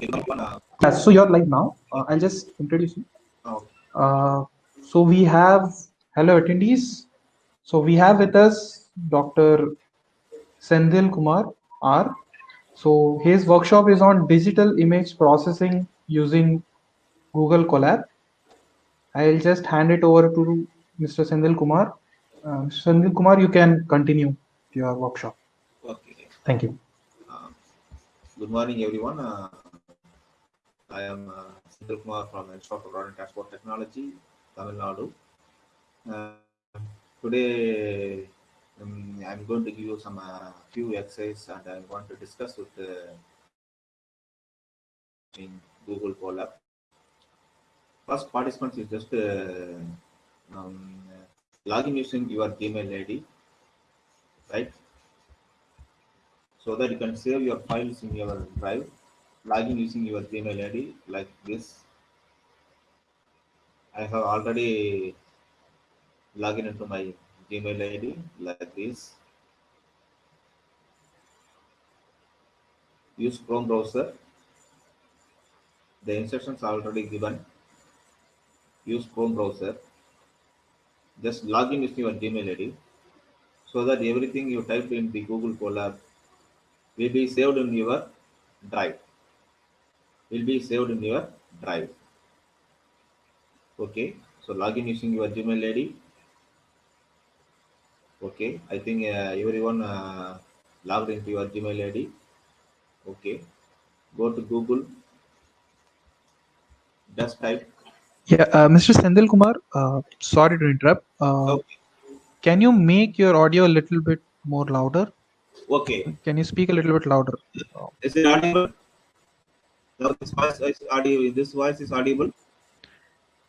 So you're live now. Uh, I'll just introduce you. Uh, so we have, hello attendees. So we have with us Dr. Sendil Kumar R. So his workshop is on digital image processing using Google Colab. I'll just hand it over to Mr. Sendil Kumar. Uh, Sendil Kumar, you can continue your workshop. okay. Thank you. Uh, good morning, everyone. Uh, I am uh, Sundar Kumar from Institute of Road and Transport Technology, Tamil Nadu. Uh, today, um, I'm going to give you some uh, few exercises and I want to discuss with uh, in Google Colab. First, participants is just uh, um, login using your Gmail ID, right? so that you can save your files in your drive login using your gmail id like this. I have already logged into my gmail id like this. Use chrome browser. The instructions are already given. Use chrome browser. Just log in with your gmail id so that everything you typed in the google colab will be saved in your drive will be saved in your drive okay so login using your gmail id okay i think uh, everyone uh, logged into your gmail id okay go to google just type Yeah, uh, Mr. Sendil Kumar, uh, sorry to interrupt. Uh, okay Can you make your audio a little bit more louder? okay Can you speak a little bit louder? Is it audible now this voice is audible this voice is audible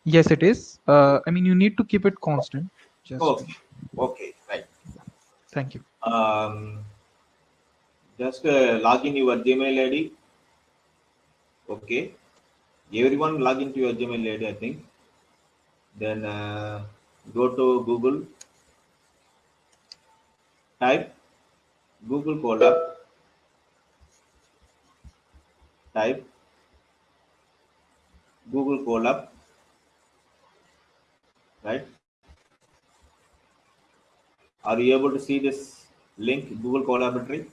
yes, it is. Uh, I mean, you need to keep it constant. Just okay okay right thank you. um, just uh, log in your Gmail ID. Okay, everyone log into your Gmail ID. I think. Then uh, go to Google. Type Google Colab. Type Google Colab. Right. Are you able to see this link Google Collaboratory?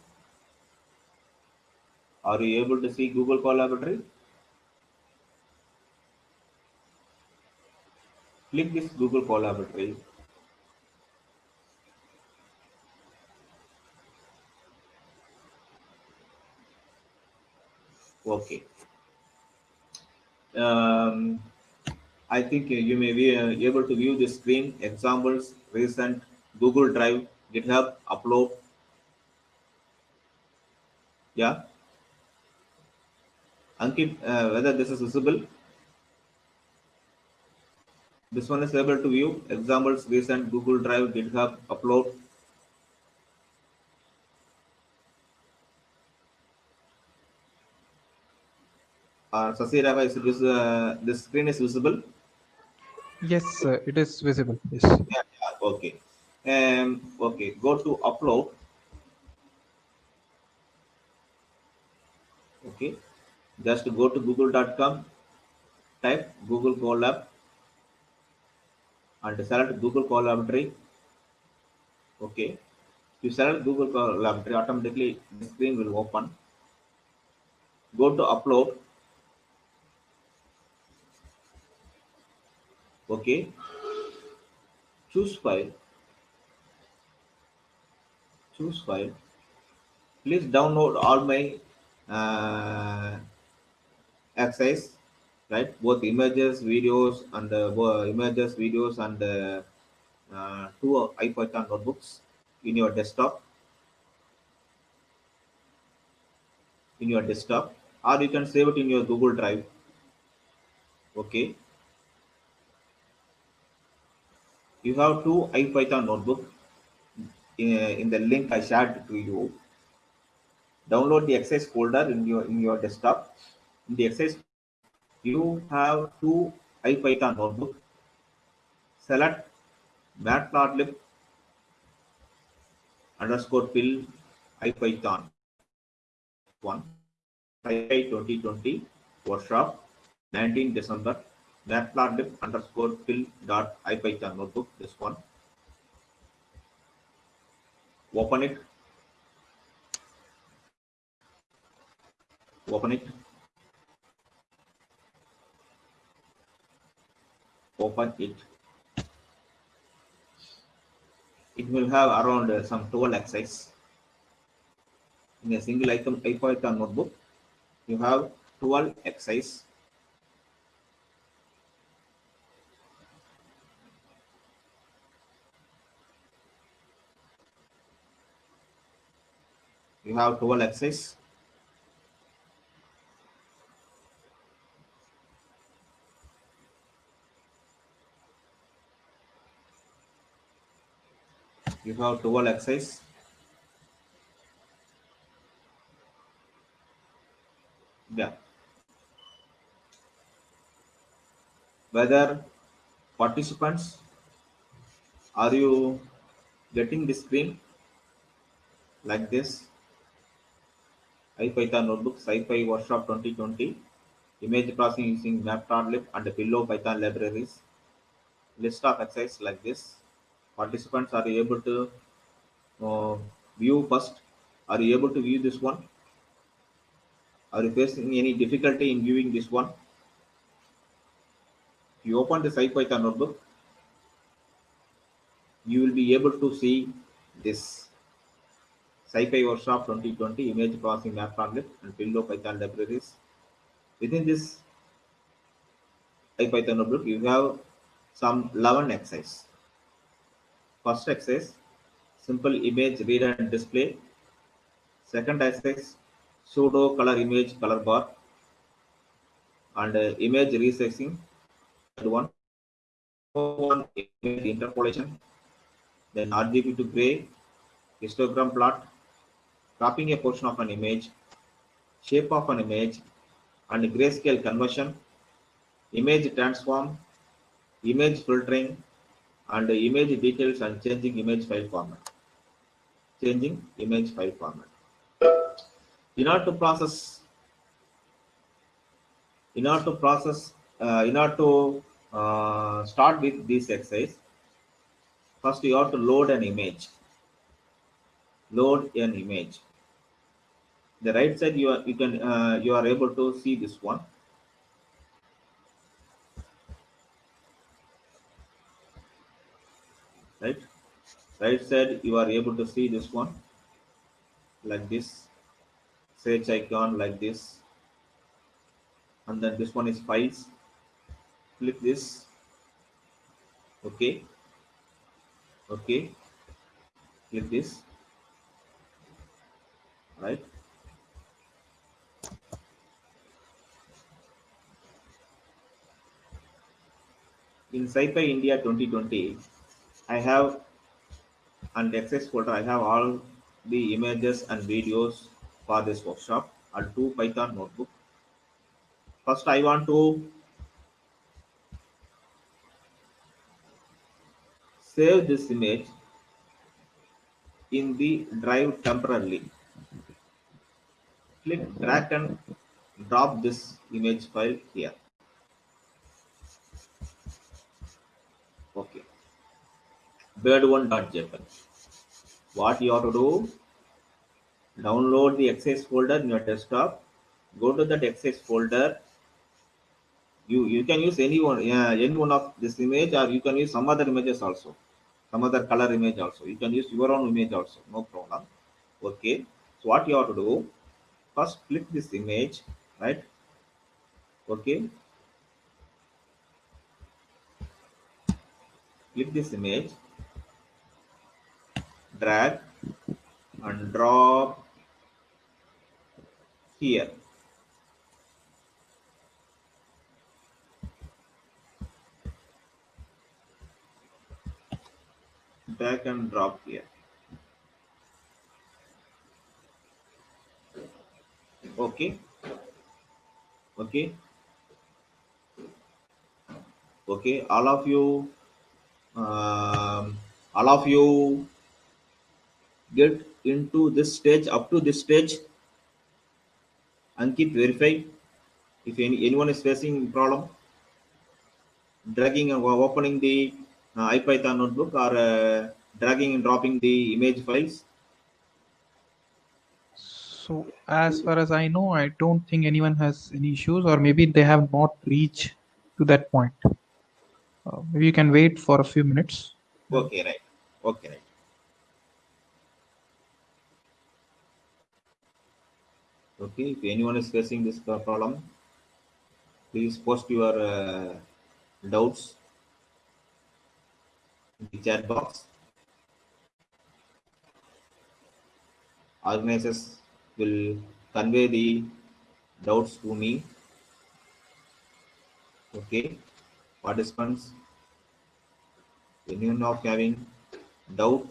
Are you able to see Google Collaboratory? Click this Google Collaboratory. Okay. Um, I think you may be uh, able to view the screen, examples, recent Google Drive, GitHub, upload. Yeah. Ankit, uh, whether this is visible. This one is able to view examples, recent Google Drive, GitHub, upload. Uh, Sasirava, is this, uh, this screen is visible? Yes, uh, it is visible. Yes. yeah, yeah, okay um okay go to upload okay just go to google.com type google colab and select google collaboratory okay you select google collaboratory automatically the screen will open go to upload okay. Choose file. Choose file. Please download all my uh, exercise right? Both images videos and uh, images videos and uh, uh, two ipython notebooks in your desktop. In your desktop. Or you can save it in your google drive. Okay you have two ipython notebook in, in the link I shared to you. Download the exercise folder in your in your desktop. In the exercise, you have two IPython notebook. Select matplotlib underscore PIL IPython one. SciPy 2020 workshop, 19 December, matplotlib underscore fill dot ipython notebook, this one. Open it. Open it. Open it. It will have around uh, some 12 exercise. In a single item IPython notebook, you have 12 exercise. You have 12 exercise. You have 12 exercise. Yeah. Whether participants are you getting the screen like this? IPython notebook, SciPy Workshop 2020, image processing using Matplotlib and pillow Python libraries. List of exercises like this. Participants are able to uh, view first. Are you able to view this one? Are you facing any difficulty in viewing this one? If you open the SciPython notebook, you will be able to see this SciPy Workshop 2020 image processing matplotlib and pillow Python libraries. Within this IPython notebook, you have some 11 exercises. First exercise, simple image read and display. Second exercise, pseudo color image color bar and uh, image resizing. Third one, one image interpolation. Then RGB to gray, histogram plot, cropping a portion of an image, shape of an image, and grayscale conversion, image transform, image filtering, and image details and changing image file format. Changing image file format. In order to process, in order to process, uh, in order to uh, start with this exercise, first you have to load an image. Load an image. The right side you are you can uh, you are able to see this one. right? Right side you are able to see this one. Like this. Search icon like this. And then this one is files. Click this. Okay. Okay. Click this. Right in SciPy India 2020 I have an access folder. I have all the images and videos for this workshop and two Python notebook. First, I want to save this image in the drive temporarily. Click drag and drop this image file here. Okay bird1.jpg. What you have to do, download the exercise folder in your desktop, go to that exercise folder. You, you can use any one, yeah, any one of this image or you can use some other images also, some other color image also. You can use your own image also, no problem. Okay, so what you have to do, first click this image, right? Okay, click this image drag and drop here. Drag and drop here. Okay. Okay. Okay. All of you, um, all of you get into this stage up to this stage and keep verify if any, anyone is facing problem dragging or opening the uh, IPython notebook or uh, dragging and dropping the image files. So as far as I know, I don't think anyone has any issues or maybe they have not reached to that point. Uh, maybe you can wait for a few minutes. Okay, right. Okay, right. Okay, if anyone is facing this problem, please post your uh, doubts in the chat box. Organizers will convey the doubts to me. Okay, participants, anyone of having doubt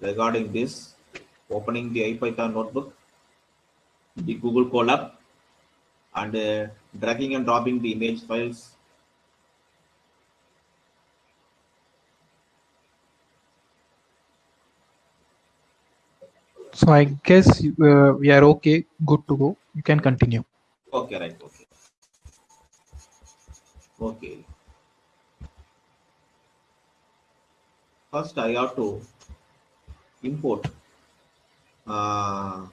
regarding this, opening the IPython notebook, the Google Colab, and uh, dragging and dropping the image files So I guess uh, we are okay, good to go. You can continue. Okay, right. Okay. Okay. First, I have to import uh,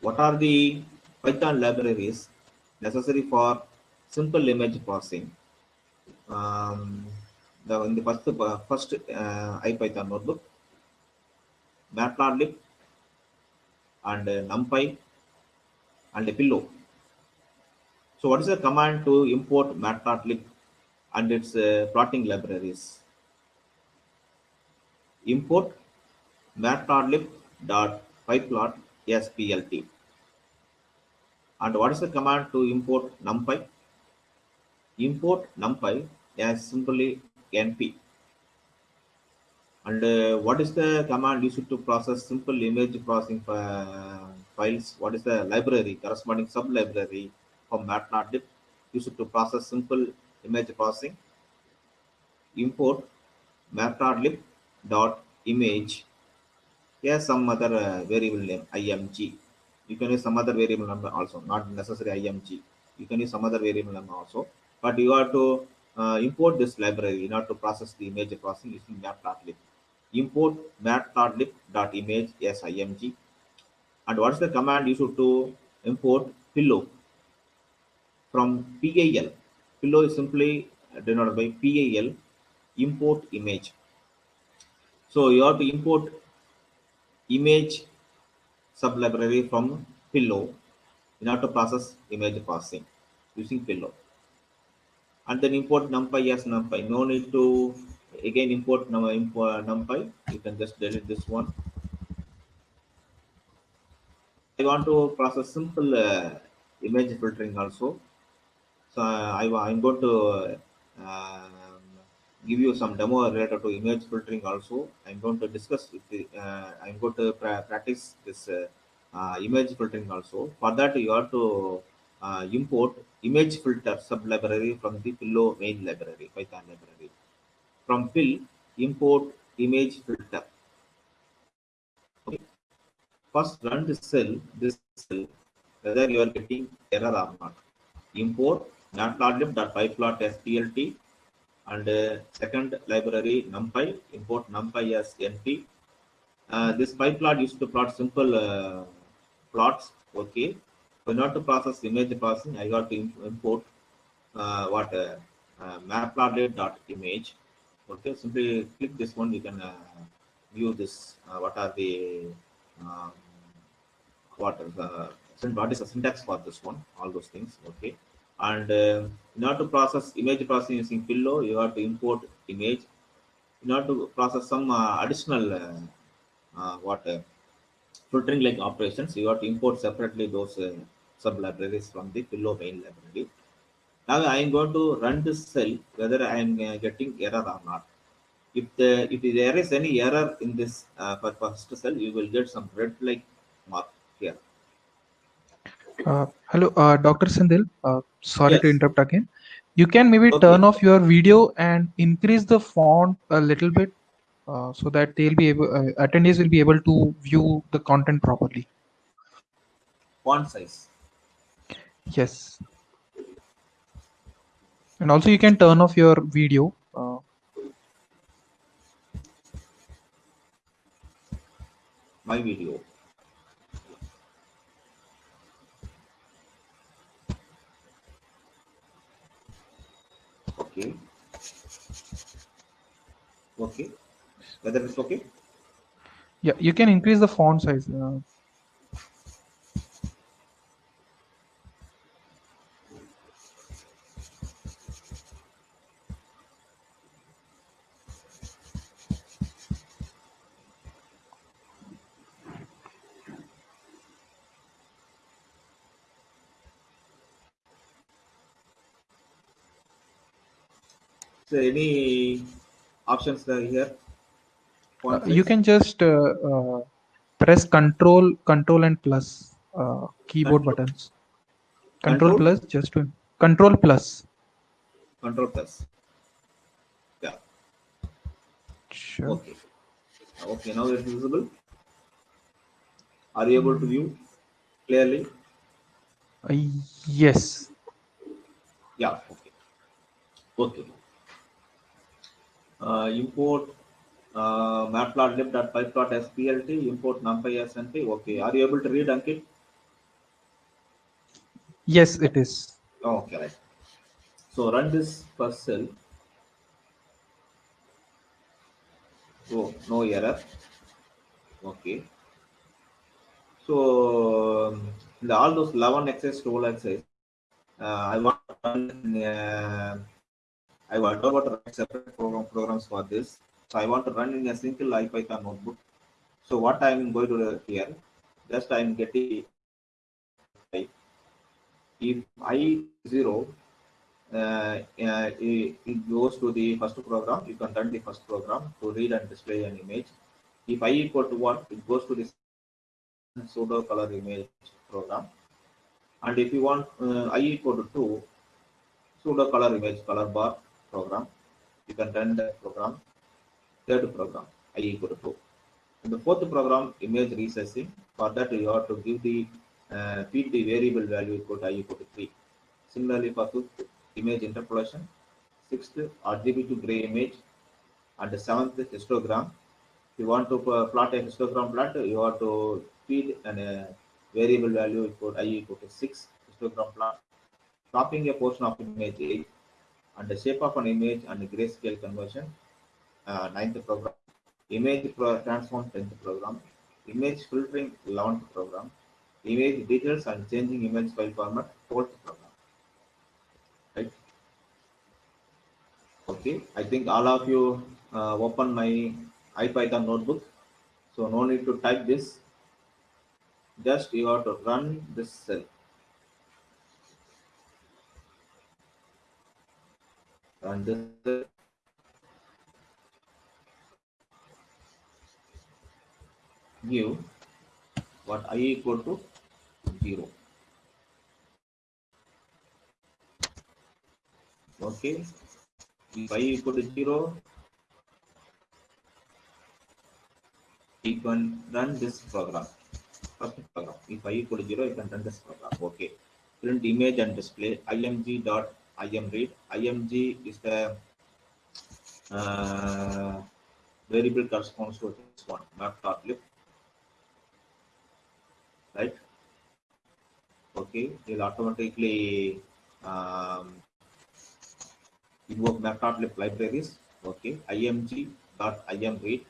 what are the Python libraries necessary for simple image processing. Um, the, in the first, uh, first uh, IPython notebook, matplotlib and uh, numpy and pillow. So what is the command to import matplotlib and its uh, plotting libraries? Import matplotlib. Dot. matplotlib.pyplot splt. And what is the command to import numpy? Import numpy as simply np. And uh, what is the command used to process simple image processing files? What is the library, corresponding sub-library from matplotlib used to process simple image processing? Import matplotlib dot image Here some other uh, variable name img you can use some other variable number also not necessary img you can use some other variable number also. But you have to uh, import this library. In order to process the image processing using matplotlib import matplotlib.image as img and what's the command you should to import? Pillow. From PIL pillow is simply denoted by PIL import image. So you have to import image sublibrary from pillow. In order to process image processing using pillow. And then import numpy as numpy. No need to again import num numpy. You can just delete this one. I want to process simple uh, image filtering also. So I, i'm going to uh, give you some demo related to image filtering also. I'm going to discuss the, uh, i'm going to pra practice this uh, uh, image filtering also. For that you have to uh, import image filter sub library from the pillow main library python library. From PIL import image filter. First run this cell this cell whether you are getting error or not. Import matplotlib.pyplot splt and uh, second library numpy import numpy as np uh, this pyplot used to plot simple uh, plots okay. So not to process image processing i got to import uh, what uh, uh, matplotlib.image okay simply click this one you can uh, view this uh, what are the um, what is uh, what is the syntax for this one all those things okay. And in order to process image processing using pillow. You have to import image. In order to process some uh, additional uh, uh what uh, filtering like operations. You have to import separately those uh, sub libraries from the pillow main library. Now i am going to run this cell whether i am getting error or not. If the if there is any error in this for first cell you will get some red like mark here uh, hello, uh, Dr. Sindil. Uh, sorry yes. to interrupt again. You can maybe okay. turn off your video and increase the font a little bit uh, so that they'll be able, uh, attendees will be able to view the content properly. Font size. Yes. And also you can turn off your video. Uh, My video. Okay. Okay. Whether it's okay? yeah, you can increase the font size. Uh, So any options there here? uh, you can just uh, uh, press control control and plus uh, keyboard Control- buttons control, Control? plus just to control plus Control plus. Yeah. sure Okay. Okay. Now it's visible. Are you able to view clearly? uh, yes Yeah. Okay. Okay. Uh, import uh, matplotlib.pyplot.splt. Import numpy as np. Okay. Are you able to read Ankit? yes it is Oh, okay. Right. So run this first cell. Oh, no error. Okay. So um, the, all those 11 access role access, uh, I want to run, uh, I want to write separate program programs for this. So I want to run in a single IPython notebook. So what I am going to do here, just I am getting if i zero, uh, it, goes to the first program. You can run the first program to read and display an image. If i equal to one, it goes to the pseudo color image program. And if you want uh, i equal to 2, pseudo color image color bar program, you can run that program. Third program, i equal to 2. In the fourth program, image resizing, for that you have to give the uh, feed the variable value equal to i equal to 3. Similarly, for fifth, image interpolation, sixth, RGB to gray image, and the seventh, histogram. If you want to uh, plot a histogram plot, you have to feed an uh, variable value equal i equal to 6 histogram plot, cropping a portion of image 8, and the shape of an image and grayscale conversion, uh, ninth program, image pro transform 10th program, image filtering 11th program, image details and changing image file format 4th program. Right? Okay, I think all of you uh, open my IPython notebook. So no need to type this. Just you have to run this cell. This cell. Give what i equal to 0. Okay. If i equal to 0, you can run this program. First program. If i equal to 0, you can run this program. Okay. Print image and display img dot imread. img is the uh, variable corresponds to this one, map.lib. Right? Okay. It will automatically um, invoke map.lib libraries. Okay. img dot imread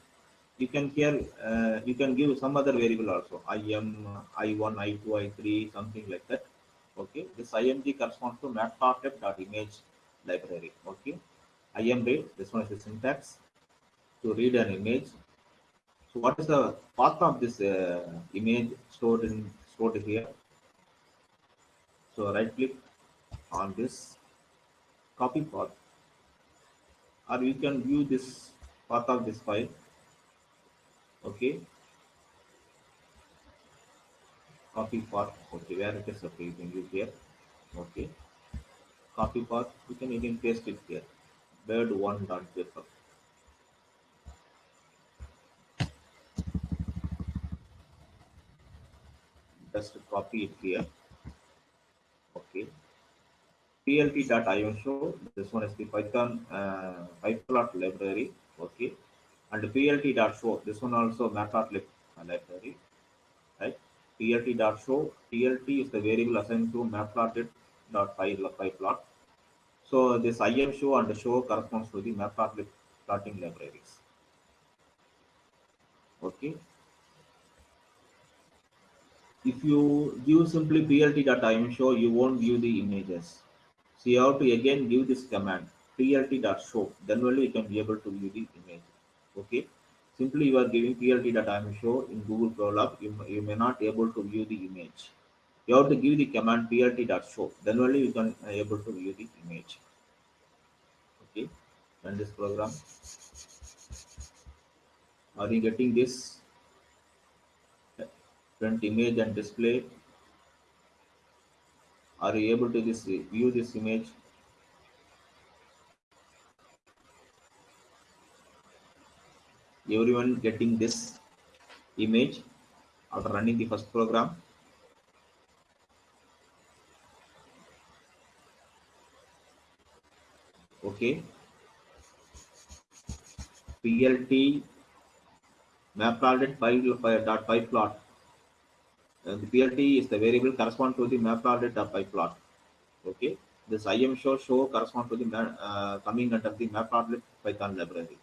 you can here uh, you can give some other variable also im i1 i2 i3 something like that okay. This img corresponds to matplotlib.image library. Okay. Imread this one is the syntax. To read an image. So what is the path of this uh, image stored in stored here? So right click on this. Copy path. Or you can view this path of this file. Okay copy path okay where it is okay you can use here okay copy path you can even paste it here bird one dot paper just copy it here okay plt.im show. This one is the Python uh, pyplot library. Okay. And plt.show. This one also matplotlib library. Right. plt.show. plt is the variable assigned to matplotlib.pyplot. So this im show and show corresponds to the matplotlib plotting libraries. Okay. If you give simply plt.im show, you won't view the images. So you have to again give this command plt.show. Then only you can be able to view the image. Okay. Simply you are giving plt.im show in Google Colab, you, you may not able to view the image. You have to give the command plt.show. Then only you can uh, able to view the image. Okay. Run this program. Are you getting this? Print image and display. Are you able to this view this image? Everyone getting this image after running the first program? Okay. PLT matplotlib plot. Uh, the PLT is the variable correspond to the matplotlib.pyplot. Okay. This IM show show correspond to the uh, coming under the matplotlib Python library.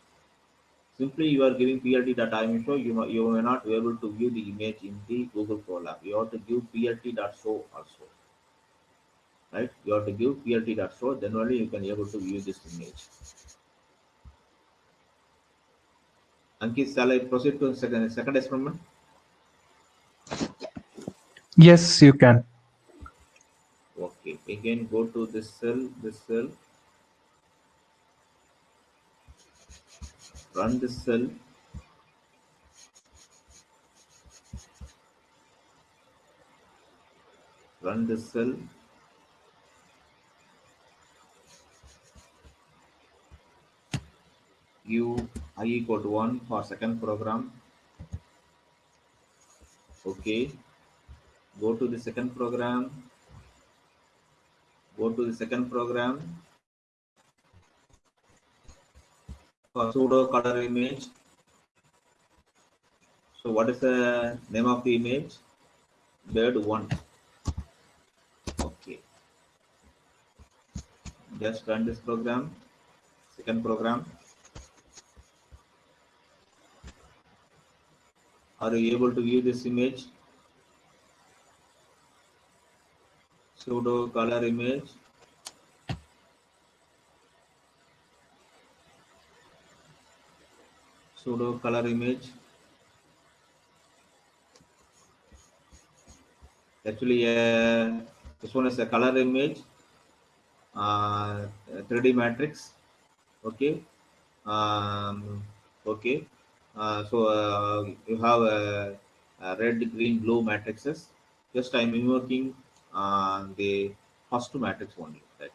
Simply you are giving PLT plt.im show, you, you may not be able to view the image in the Google Colab. You have to give plt.show also. Right? You have to give plt.show, then only you can be able to view this image. Ankit, shall I proceed to second, second experiment? Yes, you can. Okay, again go to this cell, this cell. Run this cell. Run this cell. Give i equal to 1 for second program. Okay. Go to the second program. Go to the second program. Pseudo color image. So what is the name of the image? Bird 1. Okay. Just run this program. Second program. Are you able to view this image? Pseudo color image. Pseudo color image. Actually, uh, this one is a color image, uh, 3D matrix. Okay. Um, okay. Uh, so uh, you have a, a, red, green, blue matrices. Just I'm invoking uh, the first matrix only. Right?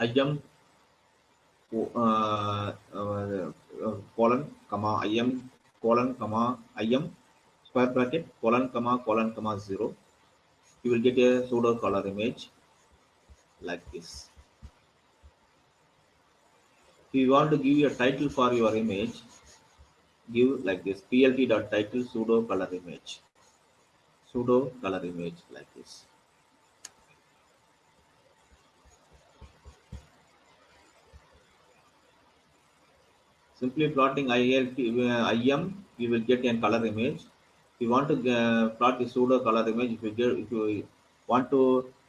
I jump colon comma im colon comma im square bracket colon comma colon comma zero. You will get a pseudo color image like this. If you want to give a title for your image, give like this plt dot title pseudo color image pseudo color image like this simply plotting ILT, uh, IM you will get a color image if you want to uh, plot the pseudo color image if you get if you want to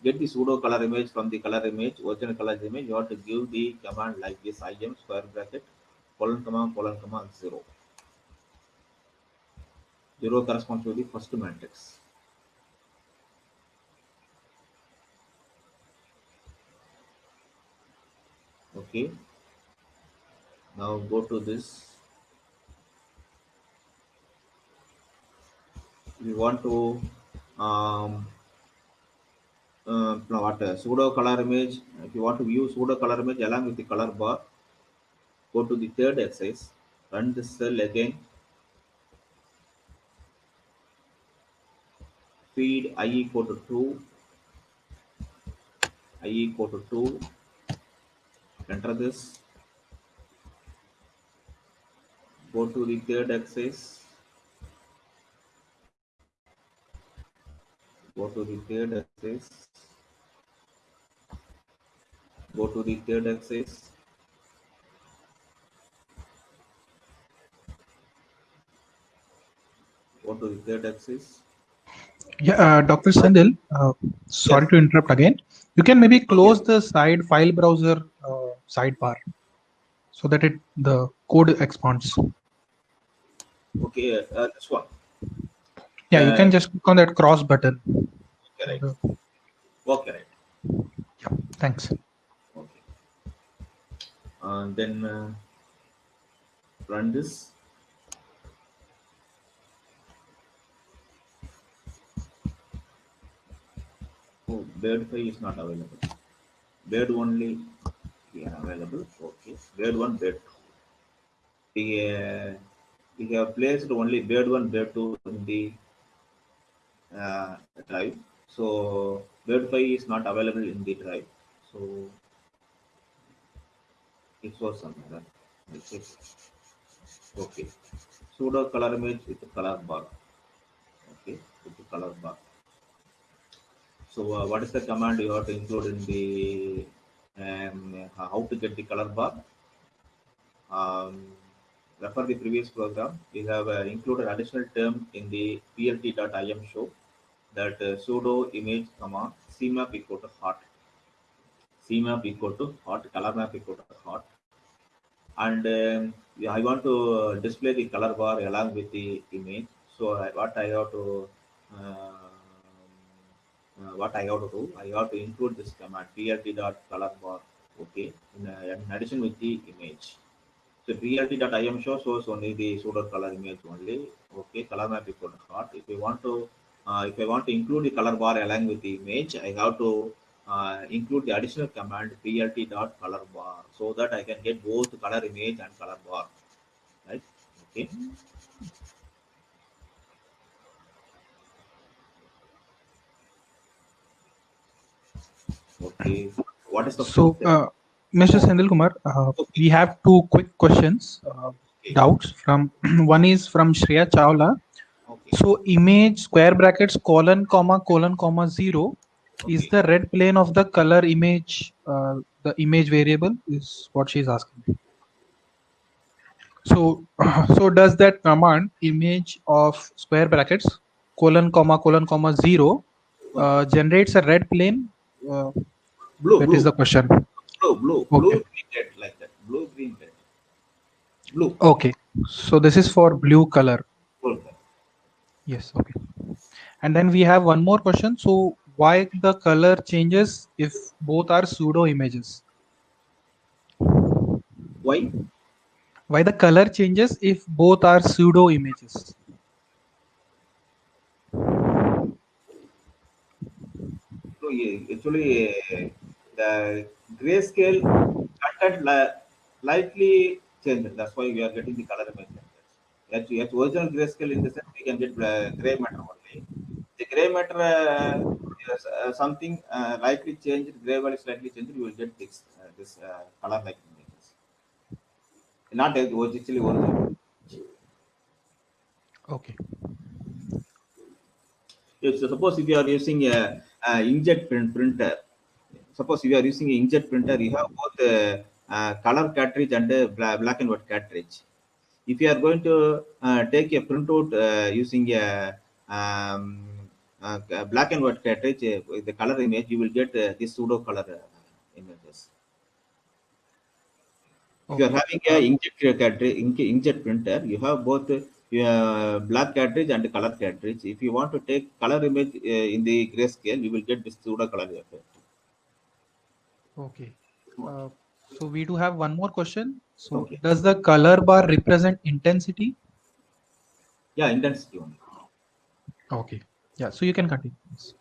get the pseudo color image from the color image original color image you have to give the command like this im square bracket colon comma colon comma zero 0 corresponds to the first matrix. Okay. Now go to this. We want to um, uh, what uh, pseudo color image. If you want to view pseudo color image along with the color bar, go to the third exercise. Run this cell again feed i equal to 2 i equal to 2 enter this go to the third axis go to the third axis go to the third axis go to the third axis Yeah, uh, Dr. Sandil, uh, sorry Yes. to interrupt again. You can maybe close the side file browser uh, sidebar so that it the code expands. Okay uh, this one. Yeah, you Uh, can just click on that cross button. okay right Uh, okay right. Yeah, thanks. okay. And then uh, run this. Oh bird file is not available. Bird only yeah available. Okay. Bird one bird two. We, uh, we have placed only bed one bed two in the uh, drive. So bed 5 is not available in the drive. So it was I'll check. okay. Pseudo color image with the color bar. Okay with the color bar. So uh, what is the command you have to include in the um, how to get the color bar? Um, refer the previous program we have uh, included additional term in the plt.im show that uh, pseudo image comma cmap equal to hot cmap equal to hot color map equal to hot and um, I want to display the color bar along with the image. So I, what I have to uh, uh, what I have to do, I have to include this command plt dot color bar. Okay, in, uh, in addition with the image. So plt dot im show shows only the pseudo color image only. Okay, color map equal to hot. If you want to uh, if I want to include the color bar along with the image, I have to uh, include the additional command plt dot color bar so that I can get both color image and color bar. Right? Okay. Okay. What is the So, Mr. Sandil Kumar, uh, we have two quick questions, uh, Okay. doubts from one is from Shreya Chawla. okay. So, image square brackets colon comma colon comma zero is the red plane of the color image, uh, the image variable is what she's asking. So, so does that command image of square brackets colon comma colon comma zero uh, generates a red plane? Uh, blue, that blue, is the question. Blue, blue, blue, Okay. green, red, like that. Blue, green, red. Blue. Okay, so this is for blue color. Blue. color. Yes, okay. And then we have one more question. So why the color changes if both are pseudo images? Why? Why the color changes if both are pseudo images? So yeah, actually, uh, the grayscale content li- lightly changed. That's why we are getting the color image. like that. At, at original grayscale, in the sense we can get gray matter only. The gray matter uh, is, uh, something uh, lightly changed, gray value slightly changed. You will get this uh, this uh, color like images. Not as actually original. Okay. If, so suppose if you are using a, a inkjet print printer, suppose if you are using an inkjet printer, you have both a, uh color cartridge and a black and white cartridge. If you are going to uh, take a printout uh, using a, um, uh, a black and white cartridge uh, with the color image, you will get uh, this pseudo color uh, images. If you are having a inkjet cartridge, ink, inkjet printer, you have both uh, black cartridge and color cartridge. If you want to take color image uh, in the grayscale, you will get this pseudo color effect. Okay. Uh, so we do have one more question. So Okay. does the color bar represent intensity? Yeah, intensity only. Okay. Yeah. So you can continue. Yes.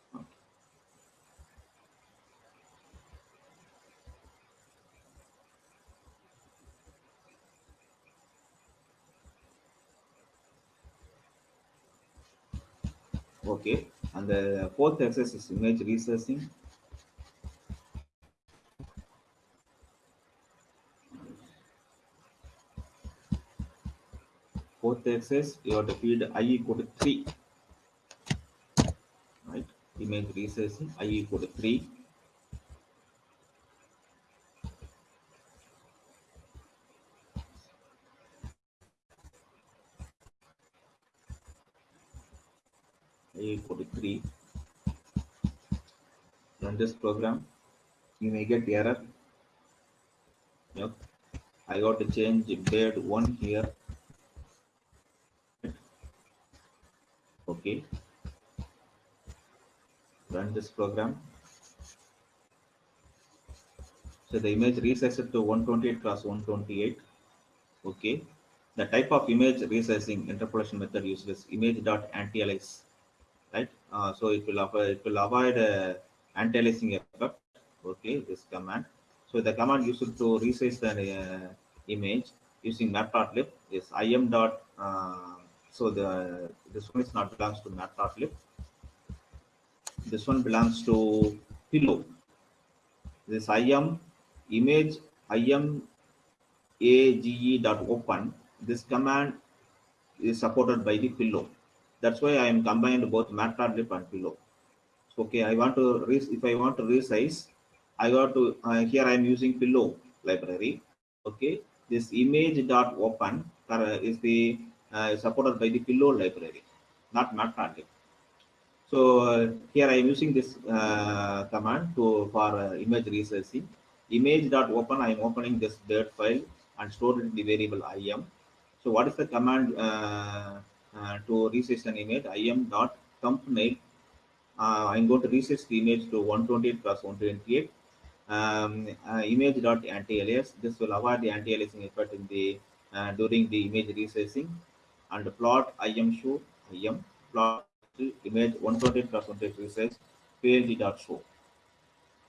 Okay. And the fourth exercise is image researching. The access, you have to feed i equal to 3. Right? Image resizing i equal to 3. i equal to 3. Run this program. You may get error. Yep. I got to change bed 1 here. Run this program. So the image resized to 128 cross 128. Okay. The type of image resizing interpolation method uses image dot anti-alias, right? Uh, so it will avoid it will avoid uh, anti-aliasing effect. Okay, this command. So the command used to resize the uh, image using matplotlib is im dot. Uh, so the this one is not belongs to matplotlib. This one belongs to pillow. This im image im age dot open. This command is supported by the pillow. That's why I am combined both matplotlib and pillow. So, okay, I want to if I want to resize, I got to uh, here I am using pillow library. Okay, this image dot open uh, is the uh, supported by the pillow library, not matplotlib. So uh, here I am using this uh, command to for uh, image resizing. Image dot open. I am opening this bird file and store it in the variable im. So what is the command uh, uh, to resize an image? im dot thumbnail. Uh, I'm going to resize the image to 128 plus 128. Um, image dot anti-alias. This will avoid the anti-aliasing effect in the during the image resizing. And plot im show im plot image 128 plus 128 resize page dot show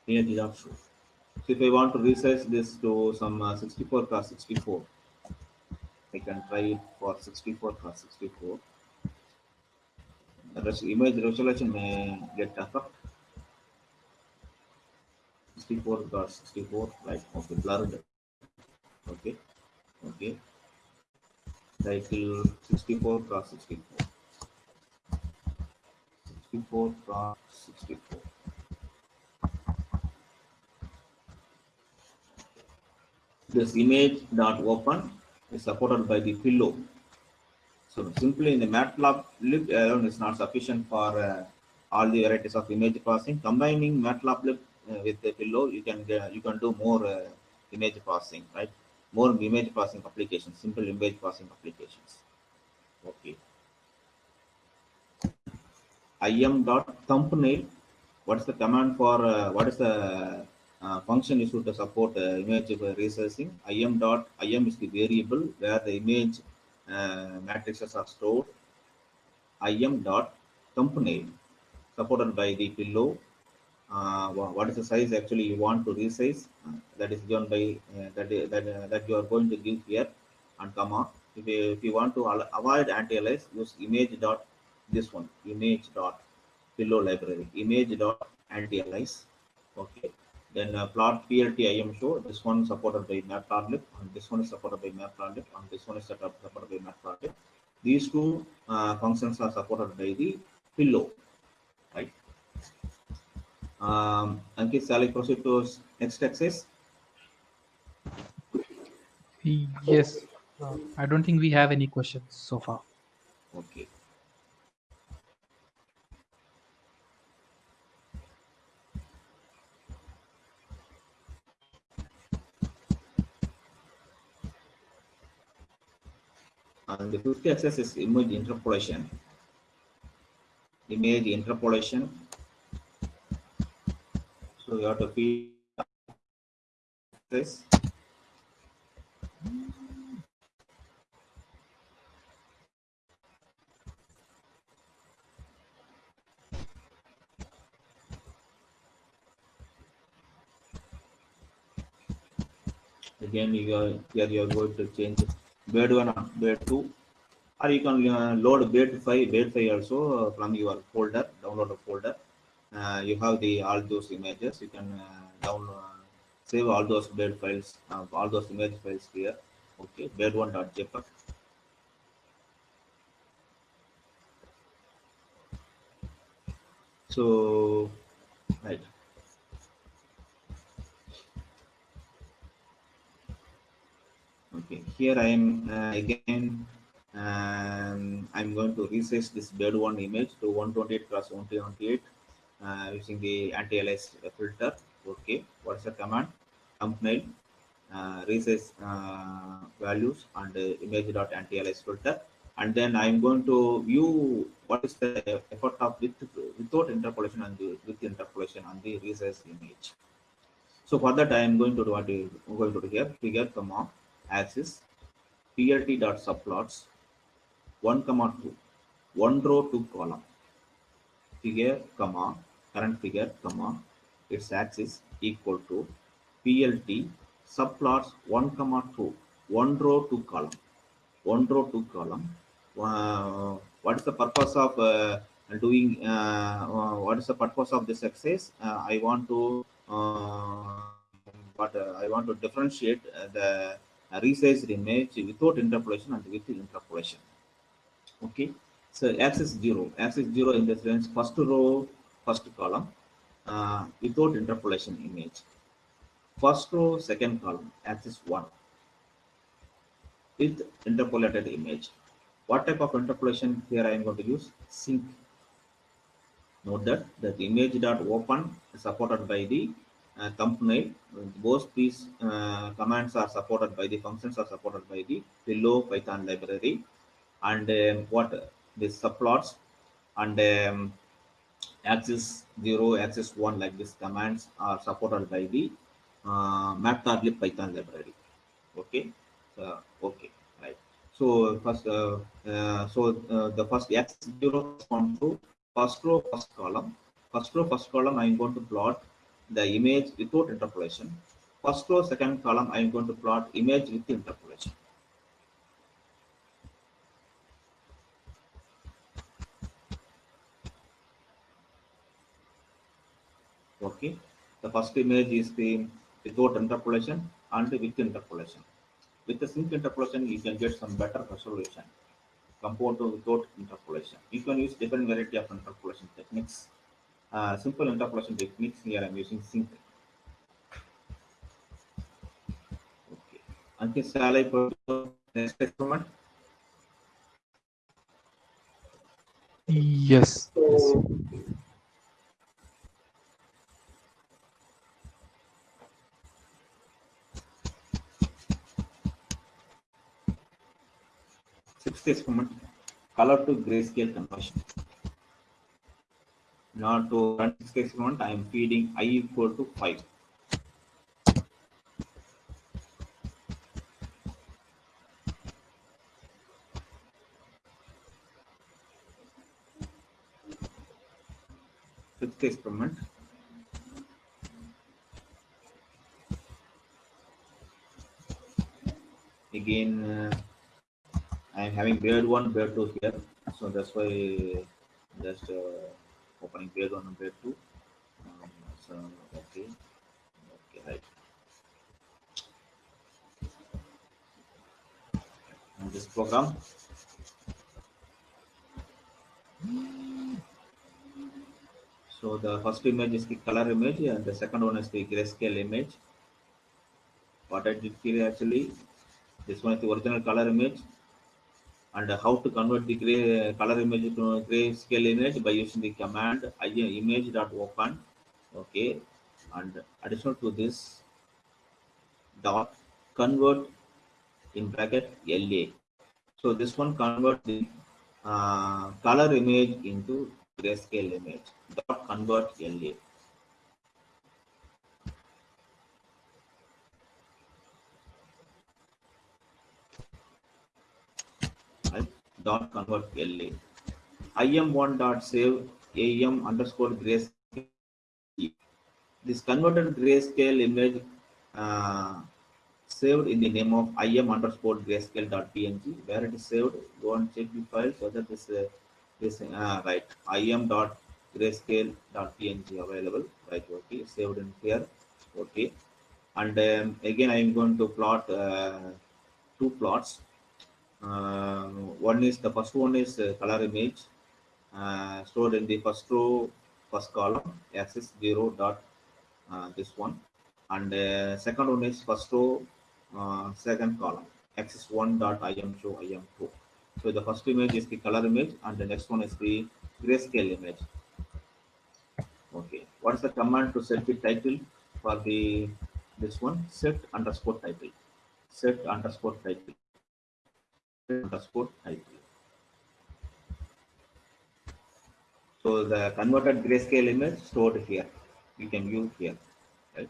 page dot show. So if I want to resize this to some uh, 64 plus 64, I can try it for 64 plus 64. The image resolution may get affect. 64 plus 64, like right? Okay, blurred. Okay, okay. Title 64 plus 64. 64 plus 64. This image dot open is supported by the pillow. So simply in the matplotlib alone is not sufficient for uh, all the varieties of image processing. Combining matplotlib uh, with the pillow, you can you can do more uh, image processing, right? More image processing applications, simple image processing applications. Okay. im dot thumbnail. What is the command for? Uh, what is the uh, function is to support uh, image resizing. im dot im is the variable where the image uh, matrices are stored. im dot thumbnail supported by the pillow. Uh, what is the size actually you want to resize? Uh, that is given by uh, that that that you are going to give here and comma. If you, if you want to avoid anti-alias, use image dot this one image dot pillow library image dot anti-alias. Okay then uh, plot plt im show this one supported by matplotlib and this one is supported by matplotlib and this one is supported by matplotlib these two uh, functions are supported by the pillow um ankit shall i proceed to next access yes uh, i don't think we have any questions so far okay and the fifth access is image interpolation. Image interpolation. So you have to feed this. Again, you are here. You are going to change bed 1 or bed 2 or you can uh, load bed 5 bed 5 also uh, from your folder download a folder uh, you have the all those images. You can uh, download, save all those bed files, uh, all those image files here. Okay, blade1.jpg. So, right. Okay, here I am uh, again. Um, I'm going to resize this bed one image to one twenty eight plus one twenty eight uh, using the anti-alias filter. Okay, what's the command? Thumbnail, uh, resize uh, values and uh, image dot anti-alias filter. And then I'm going to view what is the effort of with without interpolation and the, with interpolation on the resize image. So for that, I am going to do what I'm going to do here figure comma axis plt dot subplots 1 comma 2 one row two column figure comma current figure comma its axis equal to plt subplots 1 comma 2 one row two column one row two column. Uh, what is the purpose of uh, doing uh, uh what is the purpose of this exercise? Uh, i want to uh, but i want to differentiate the resized image without interpolation and with interpolation. Okay. So axis zero axis zero in the sense first row first column without interpolation image first row second column axis one with interpolated image what type of interpolation here I am going to use? Sinc. Note that the image dot open is supported by the uh, thumbnail. Both these uh, commands are supported by the functions are supported by the below Python library. And um, what the subplots and um, axis 0, axis 1 like these commands are supported by the uh, matplotlib Python library. Okay. Okay. Right. So first, uh, uh, so uh, the first x zero corresponds to first row, first column. First row, first column, I am going to plot the image without interpolation. First row, second column, I am going to plot image with interpolation. Okay, the first image is the without interpolation and with interpolation. With the sinc interpolation, you can get some better resolution compared to without interpolation. You can use different variety of interpolation techniques. Uh, simple interpolation techniques here I'm using sinc. Okay. Until shall I put next experiment? Yes. yes. Sixth experiment, color to grayscale conversion. Now to run sixth experiment, I am feeding i equal to 5. Fifth experiment, again uh, I am having grade one, grade two here, so that's why just uh, opening grade one and grade two. Um, so okay, okay, right. And this program. So the first image is the color image, and the second one is the grayscale image. What I did here actually, this one is the original color image, and how to convert the gray color image to grayscale image by using the command image.open okay. And additional to this dot convert in bracket la so this one convert the uh, color image into grayscale image. Dot convert la dot convert LA. IM1 dot save AM underscore grayscale. This converted grayscale image uh, saved in the name of im underscore grayscale dot png. Where it is saved, go and check the file so that this uh, this uh, right im dot grayscale dot png available. Right, okay, saved in here. Okay, and um, again I am going to plot uh, two plots uh, one is the first one is color image. Uh, stored in the first row first column axis 0 dot uh, this one. And uh, second one is first row uh, second column axis 1 dot im show im2 so the first image is the color image and the next one is the grayscale image. Okay. What is the command to set the title for the this one? Set underscore title. Set underscore title underscore so the converted grayscale image stored here. You can view here right?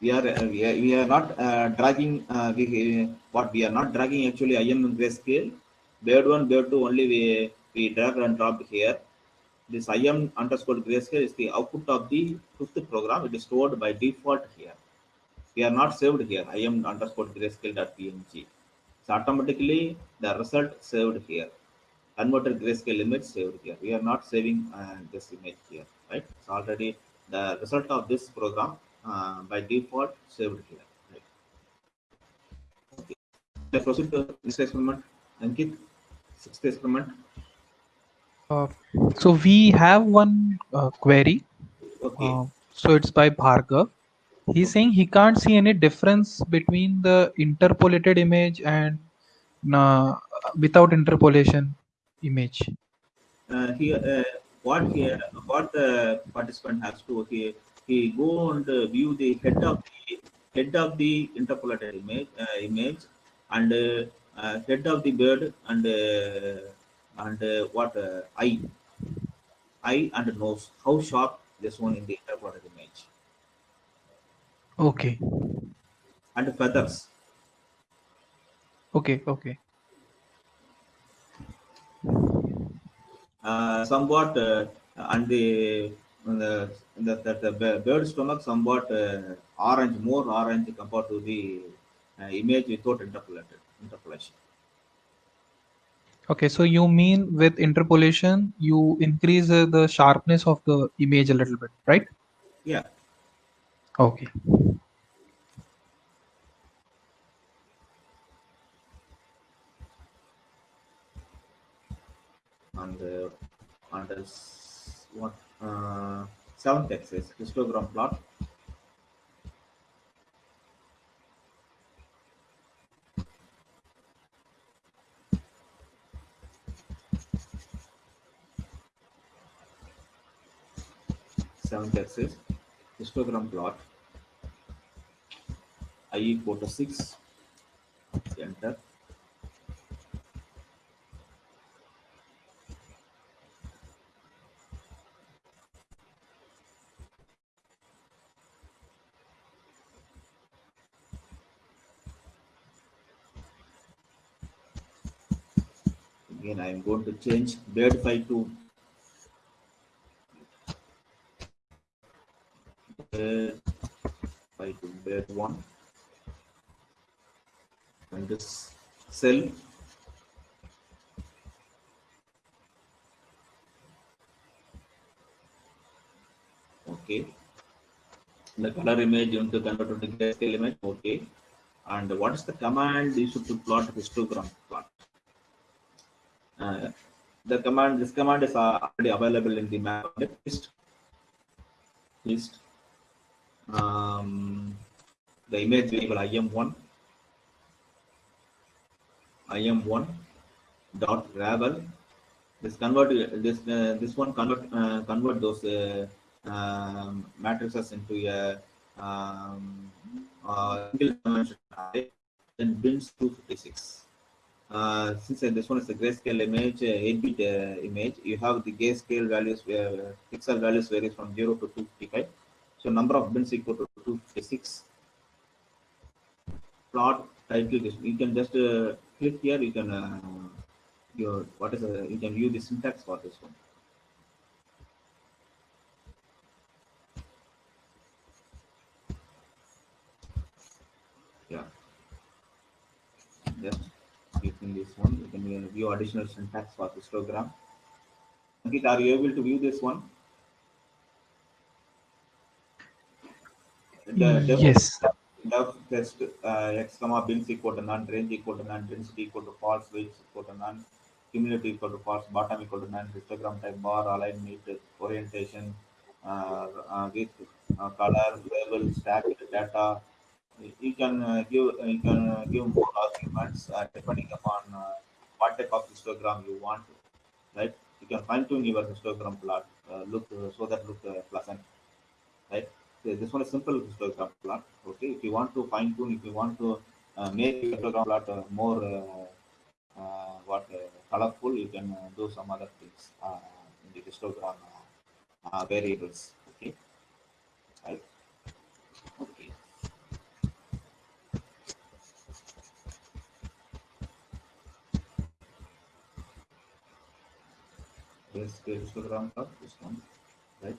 We are uh, we are, we are not uh, dragging uh, we, what we are not dragging actually im grayscale. Bird one bird two only we we drag and drop here. This im underscore grayscale is the output of the fifth program. It is stored by default here we are not saved here. Im underscore grayscale.png so automatically the result saved here. Converted grayscale image saved here. We are not saving uh, this image here right? It's already the result of this program uh, by default saved here right? Okay. Let's proceed to next experiment. Ankit sixth experiment. Uh, so we have one uh, query. okay. Uh, so it's by Bhargav. He's saying he can't see any difference between the interpolated image and uh, without interpolation image. uh, here uh, what here what the participant has to he he go and view the head of the head of the interpolated image uh, image and uh, head of the bird and uh, and what eye eye and nose how sharp this one in the interpolated Okay. and feathers Okay. Okay. uh, somewhat uh, and the the, the, the, bird stomach somewhat uh, orange more orange compared to the uh, image without interpolated interpolation Okay. So you mean with interpolation, you increase uh, the sharpness of the image a little bit, right? yeah Okay. And uh, and this what uh, seventh axis histogram plot. Seventh axis histogram plot. I equal to 6 enter again I am going to change bed file to bed to bed one. And this cell okay. The color image into convert to grayscale image. Okay. And what is the command you should to plot histogram the command this command is already available in the map. List. List. Um, the image variable im1 im1 dot ravel. This convert this uh, this one convert uh, convert those uh, um, matrices into a um, uh, single dimension array then bins 256 uh, since uh, this one is a grayscale image, uh, 8-bit uh, image, you have the grayscale values, uh, pixel values varies from 0 to 255. So number of bins equal to 256. Plot title, this you can just uh, click here. You can uh, your what is uh, you can view the syntax for this one. Yeah. Just clicking this one, you can uh, view additional syntax for histogram. Ankit, are you able to view this one? The Yes. def test uh, x comma bins equal to none, range equal to none, density equal to false, weight equal to none, cumulative equal to false, bottom equal to none, histogram type bar, align neat, orientation, uh, uh, with uh, color, label, stack, data. You can uh, give you can uh, give more arguments uh, depending upon uh, what type of histogram you want, right? You can fine tune your histogram plot, uh, look uh, so that look uh, pleasant, right? Okay, This one is simple histogram plot. Okay, if you want to fine tune, if you want to uh, make your histogram plot uh, more uh, uh, what uh, colorful, you can uh, do some other things uh, in the histogram uh, uh, variables. Okay, right? Okay. Yes, the histogram plot. This one, right?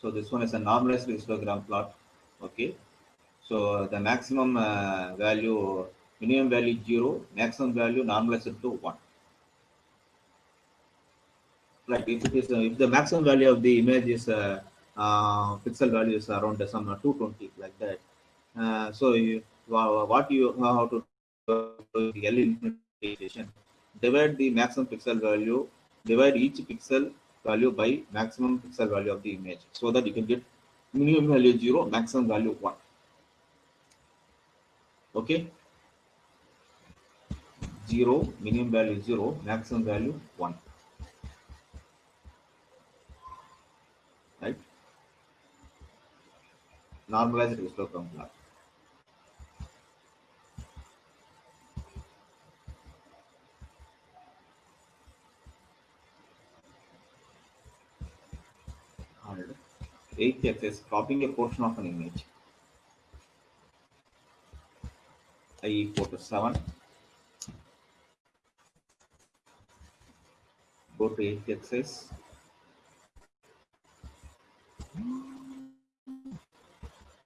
So this one is a normalized histogram plot. Okay. So the maximum uh, value, minimum value zero, maximum value normalized to one. Like If it is, uh, if the maximum value of the image is uh, uh, pixel value is around some uh, 220 like that. Uh, so you, wha- what you how to do the L implementation, divide the maximum pixel value, divide each pixel value by maximum pixel value of the image so that you can get minimum value zero, maximum value one. Okay. Zero, minimum value zero, maximum value one. Right. Normalized histogram plot. And eighth axis copying a portion of an image. I equal to 7. Go to eighth axis.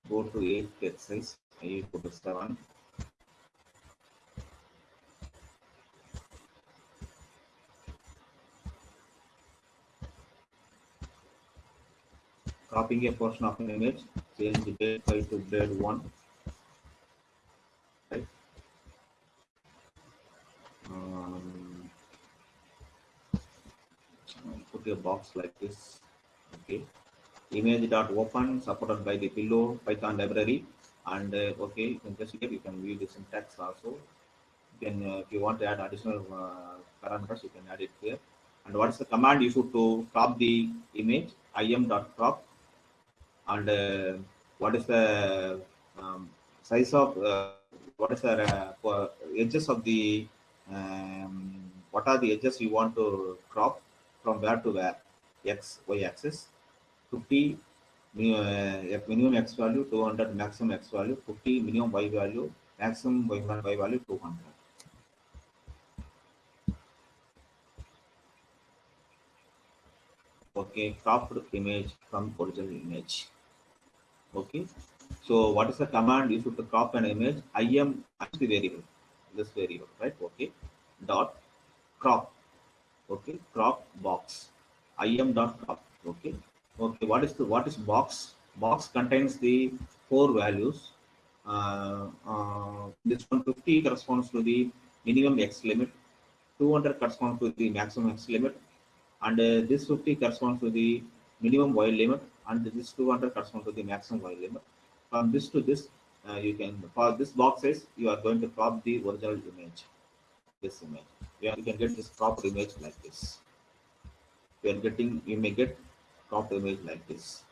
Go to eighth axis. I equal to 7. Copying a portion of an image, change the grade 5 to grade 1. Right. Um, put a box like this. Okay. Image dot open supported by the pillow Python library. And uh, okay, you can just here you can view the syntax also. You can uh, if you want to add additional uh, parameters, you can add it here. And what is the command issued to crop the image? im dot crop and uh, what is the um, size of uh, what is the uh, edges of the um, what are the edges you want to crop from where to where? X y axis 50 mi- uh, minimum x value 200 maximum x value 50 minimum y value maximum y, y value 200 okay cropped image from original image okay. So what is the command issued to crop an image? Im is the variable. This variable right? Okay. Dot crop. Okay. Crop box. Im dot crop. Okay. Okay. What is the what is box? Box contains the four values. Uh, uh, this 150 corresponds to the minimum x limit. 200 corresponds to the maximum x limit. And uh, this 50 corresponds to the minimum y limit and this 200 corresponds to the maximum y limit from this to this uh, you can for this box size you are going to crop the original image. This image. Yeah, you can get this cropped image like this. You are getting you may get cropped image like this.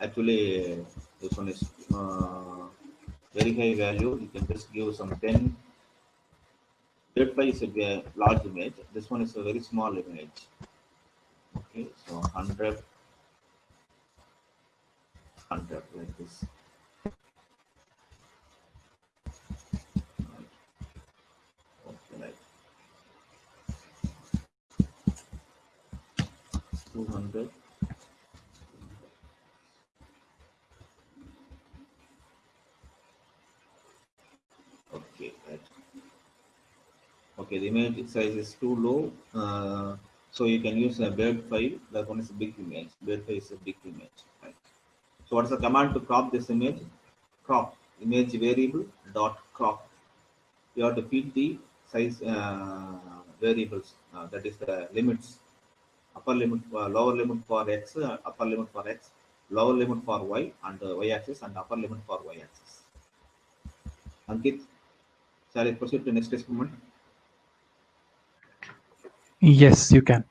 Actually this one is uh, very high value. You can just give some 10 Grade 5 is a large image. This one is a very small image. Okay, so 100, 100 like this. Right. Okay, like 200. Okay, right. Okay, the image size is too low, uh, so you can use a bird file. That one is a big image. Bird file is a big image. So what is the command to crop this image? Crop. image variable dot crop. You have to feed the size uh, variables. Uh, that is the limits. Upper limit, uh, lower limit for x, uh, upper limit for x, lower limit for y and uh, y axis, and upper limit for y axis. Ankit, shall I proceed to next experiment? Yes, you can.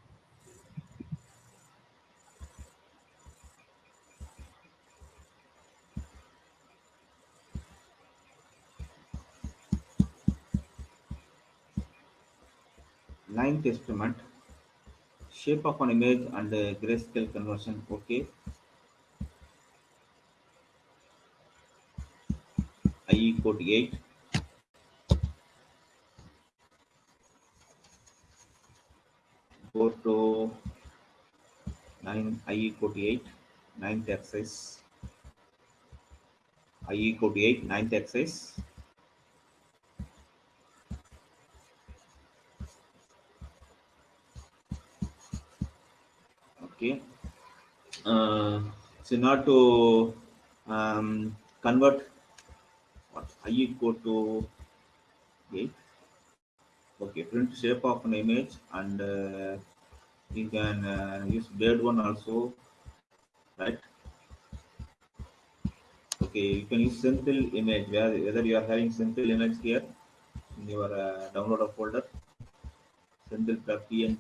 Ninth experiment. Shape of an image and grayscale conversion. Okay. I equal to 8. Go to 9, I equal to 8, ninth exercise. I equal to 8, ninth exercise. Okay. Uh, so now to um, convert what I equal to 8. Okay, print shape of an image and uh, you can uh, use blade one also, right? Okay, you can use simple image where whether you are having simple image here in your uh, downloader folder, simple PNG.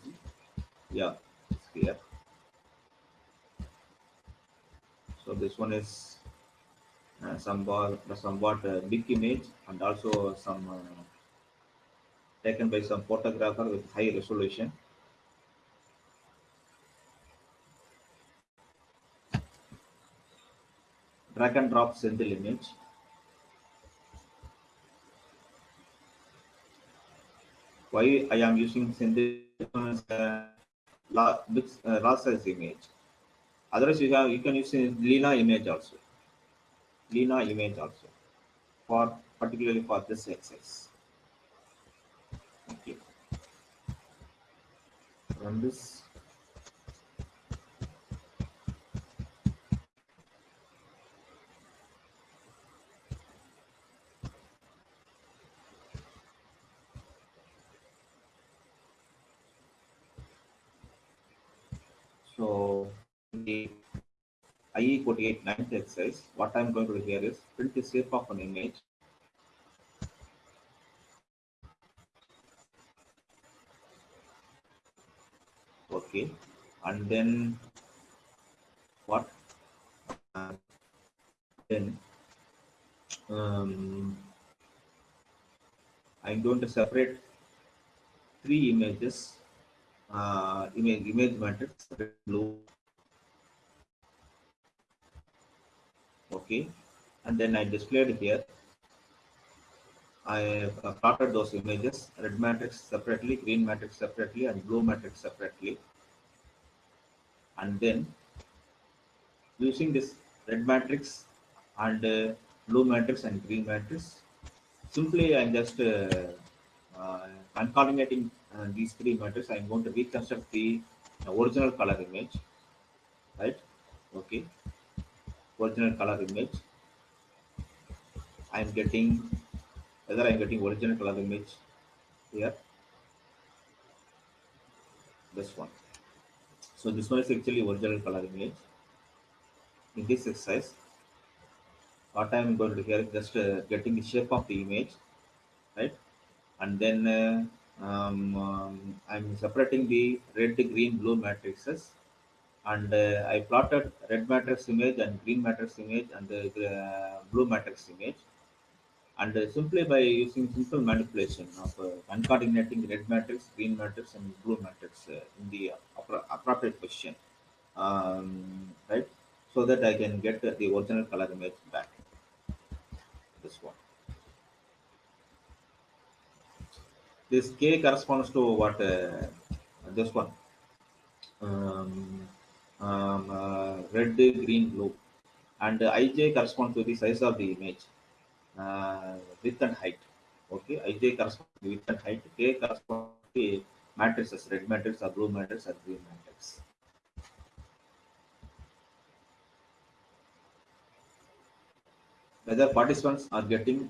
Yeah, it's here. So this one is uh, somewhat somewhat uh, big image and also some uh, taken by some photographer with high resolution. Drag and drop single image. Why I am using single uh, raw, uh, raw size image? Otherwise, you have you can use Lena image also. Lena image also for particularly for this exercise. Okay. Run this. IE489 exercise, what I'm going to do here is print the shape of an image. Okay, and then what? Uh, then um, I'm going to separate three images, uh, image image matrix blue okay? And then I displayed here I have uh, plotted those images red matrix separately green matrix separately and blue matrix separately. And then using this red matrix and uh, blue matrix and green matrix simply I'm just uh, uh, concatenating uh, these three matrices. I'm going to reconstruct the original color image right? Okay original color image. I'm getting whether I'm getting original color image here. This one. So this one is actually original color image. In this exercise what I'm going to do here is just uh, getting the shape of the image right? And then uh, um, um, I'm separating the red green blue matrices and uh, I plotted red matrix image and green matrix image and the uh, blue matrix image. And uh, simply by using simple manipulation of uh, concatenating red matrix, green matrix, and blue matrix uh, in the appropriate position, um, right? So that I can get the original color image back. This one. This K corresponds to what? Uh, this one. Um, um, uh, red, green, blue, and ij corresponds to the size of the image, uh, width and height. Okay, ij corresponds to width and height. K corresponds to matrices, red matrix, or blue matrix, or green matrix. whether participants are getting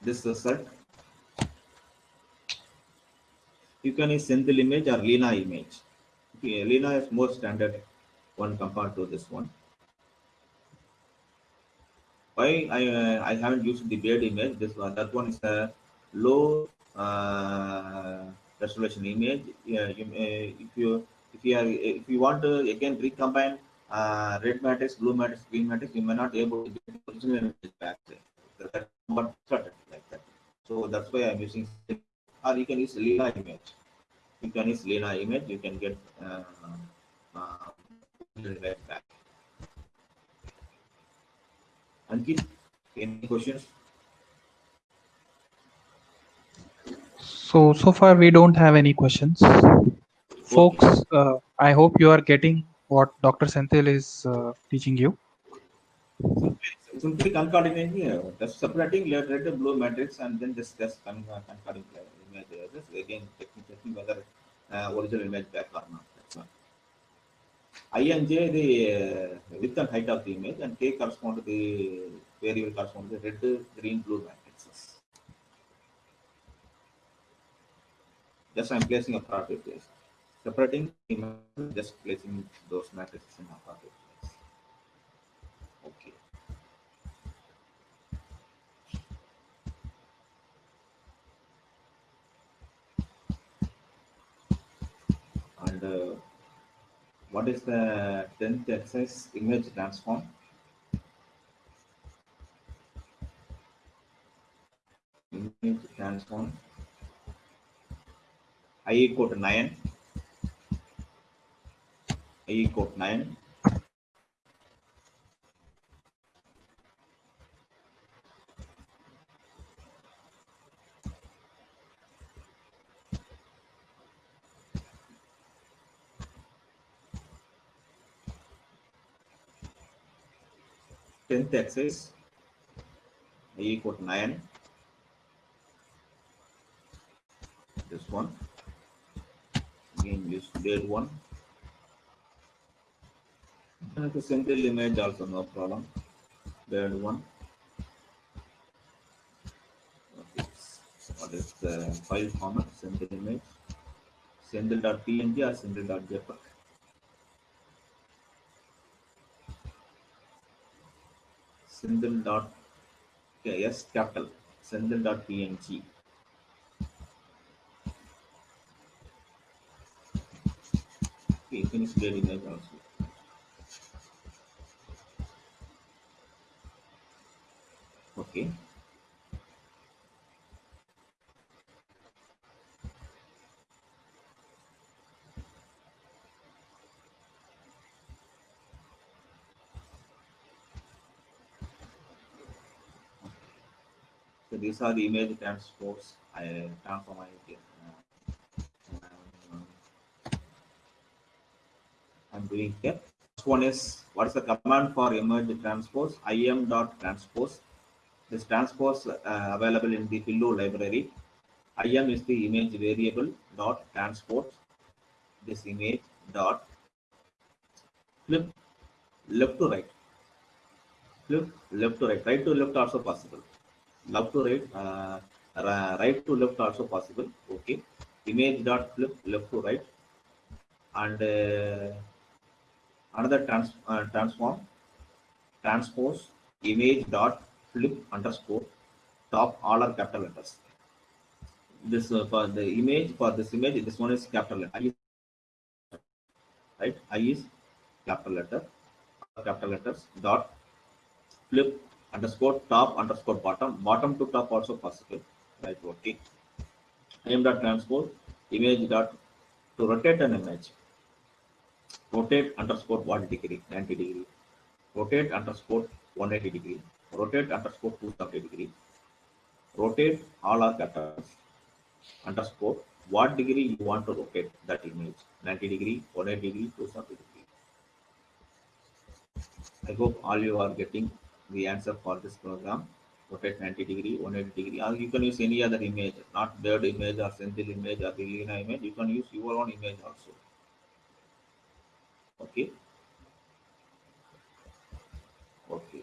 this result. You can use Senthil image or Lena image. Okay, Lena is more standard one compared to this one. Why I uh, I haven't used the bed image? This one that one is a low uh, resolution image. Yeah, you, uh, if you if you are if you want to again recombine uh, red matrix, blue matrix, green matrix, you may not able to get the original image back. That's started like that. So that's why I'm using, or you can use Lena image. You can use Lena image, you can get uh, uh, back. Ankit, any questions? So, so far we don't have any questions. Folks, uh, I hope you are getting what Dr. Senthil is uh, teaching you. Simply concatenating here, just separating red, red, blue matrix and then just, just con- concording image. Just again checking, whether uh, original image back or not. That's. I and J the uh, width and height of the image and K correspond to the variable correspond to the red, green, blue matrices. Just I'm placing a property place. Separating just placing those matrices in a property place. Okay. And uh, what is the 10th exercise image transform? Image transform. I equal to 9. I equal to 9. Tenth exercise. I equal to 9. This one. Again, use bed one. And the simple image also no problem. Bed one. What is the file format? Simple image. Simple.png or simple.jpg. Senthil dot yes capital Senthil dot png. Okay, finish the image also. Okay. These are the image transports I transform I'm doing here. First one is what is the command for image transpose? im dot transpose. This transpose uh, available in the Pillow library. im is the image variable dot transport. This image dot flip left to right. Flip left to right. Right to left also possible left to right, uh, right to left also possible. Okay. Image dot flip left to right, and uh, another trans uh, transform transpose image dot flip underscore top all are capital letters. This uh, for the image for this image this one is capital letter. Right. I is capital letter capital letters dot flip underscore top underscore bottom. Bottom to top also possible. Right okay. Im dot transpose image dot to rotate an image. Rotate underscore what degree 90 degree. Rotate underscore 180 degree. Rotate underscore 270 degree. Rotate all are capitals underscore what degree you want to rotate that image. 90 degree 180 degree 270 degree. I hope all you are getting the answer for this program. Rotate 90 degree 180 degree. Or you can use any other image not bird image or senthil image or the Lena image. You can use your own image also. Okay? Okay.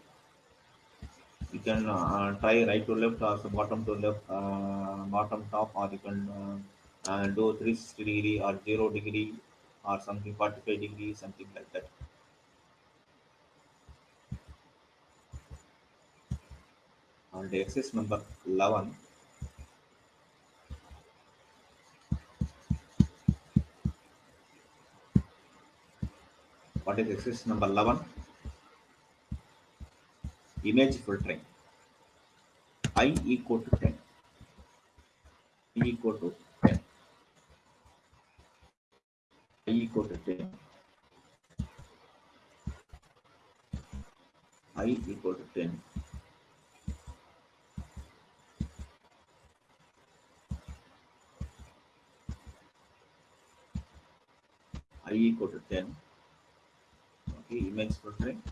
You can uh, try right to left or bottom to left, uh, bottom top, or you can uh, uh, do 360 degree or 0 degree or something 45 degree, something like that. And the exercise number 11. What is exercise number 11? Image filtering. I equal to 10. I equal to 10. I equal to 10. I equal to 10. Equal to 10. Okay, image filtering.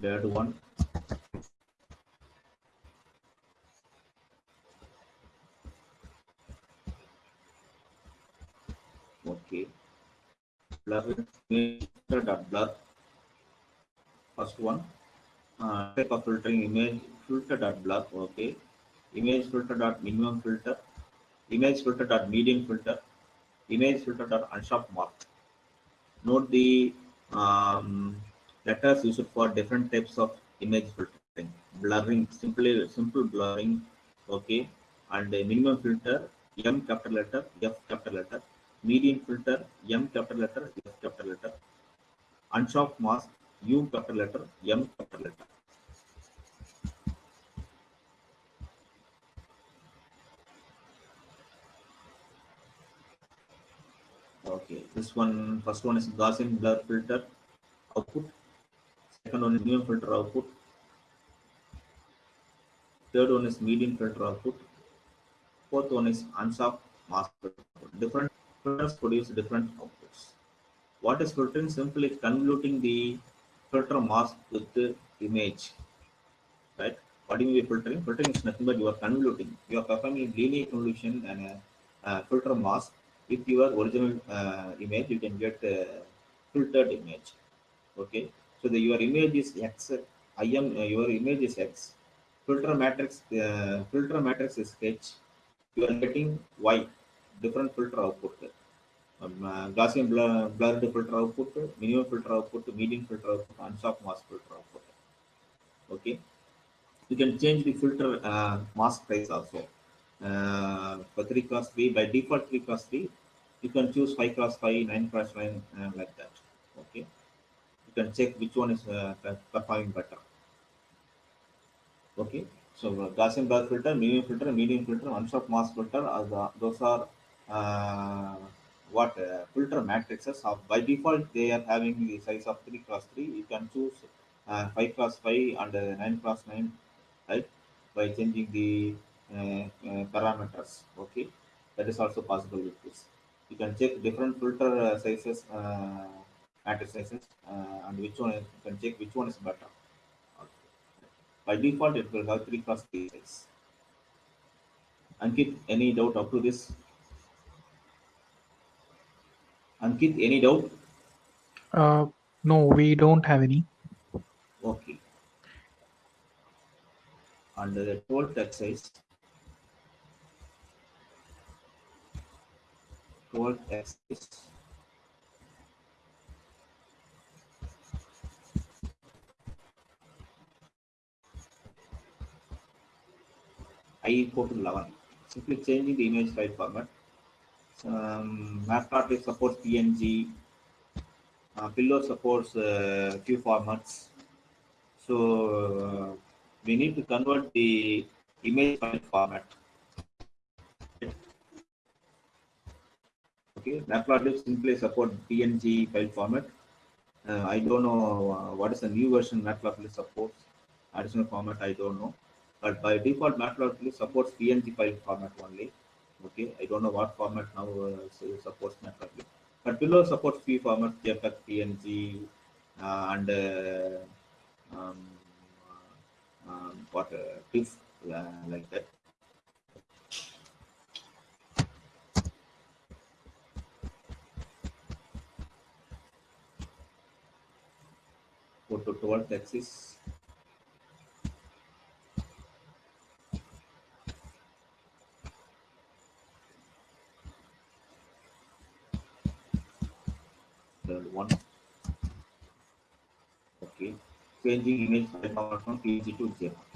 Third one. Okay. Blur dot blur. First one. Uh, type of filtering image filter dot blur. Okay. Image filter dot minimum filter. Image filter dot medium filter. Image filter dot unsharp mask. Note the um, letters used for different types of image filtering. Blurring, simply simple blurring. Okay. And minimum filter, M capital letter, F capital letter median filter M capital letter, F capital letter, unsharp mask U capital letter, M capital letter. Okay, this one, first one is Gaussian blur filter output, second one is medium filter output, third one is median filter output, fourth one is unsharp mask filter. Different filters produce different outputs. What is filtering? Simply convoluting the filter mask with the image. Right? What do you mean by filtering? Filtering is nothing but you are convoluting. You are performing linear convolution and a, a filter mask with your original uh, image. You can get a filtered image. Okay. So the your image is X. I am uh, your image is X. Filter matrix. Uh, filter matrix is H. You are getting Y different filter output. Um, uh, Gaussian blur, blurred filter output, minimum filter output, median filter output, and soft mask filter output. Okay. You can change the filter uh, mask size also. Uh, for 3 cross 3, by default 3 cross 3, you can choose 5 cross 5, 9 cross 9, uh, like that. Okay. You can check which one is uh, performing better. Okay. So uh, Gaussian blur filter, medium filter, medium filter, unsharp mask filter, are the, those are uh, what uh, filter matrices of by default they are having the size of 3 cross 3 you can choose uh, 5 cross 5 and 9 cross 9 right by changing the parameters okay that is also possible with this you can check different filter uh, sizes uh, matrix sizes uh, and which one you can check which one is better by default it will have 3 cross 3 size Ankit, any doubt up to this? Ankit, any doubt? Uh, no, we don't have any. Okay. Under the 12th exercise, 12th exercise, I equal to 11. Simply changing the image file format. Um, Matplotlib supports PNG. Uh, Pillow supports uh, few formats. So uh, we need to convert the image file format. Okay, Matplotlib simply support PNG file format. Uh, I don't know uh, what is the new version Matplotlib supports. Additional format I don't know but by default matplotlib supports png file format only okay i don't know what format now uh, supports matplotlib but Pillow supports few formats jpeg png uh, and uh, um, um, what uh, TIFF, uh, like that photo towards the axis 1 okay. Changing image file format from png to jpeg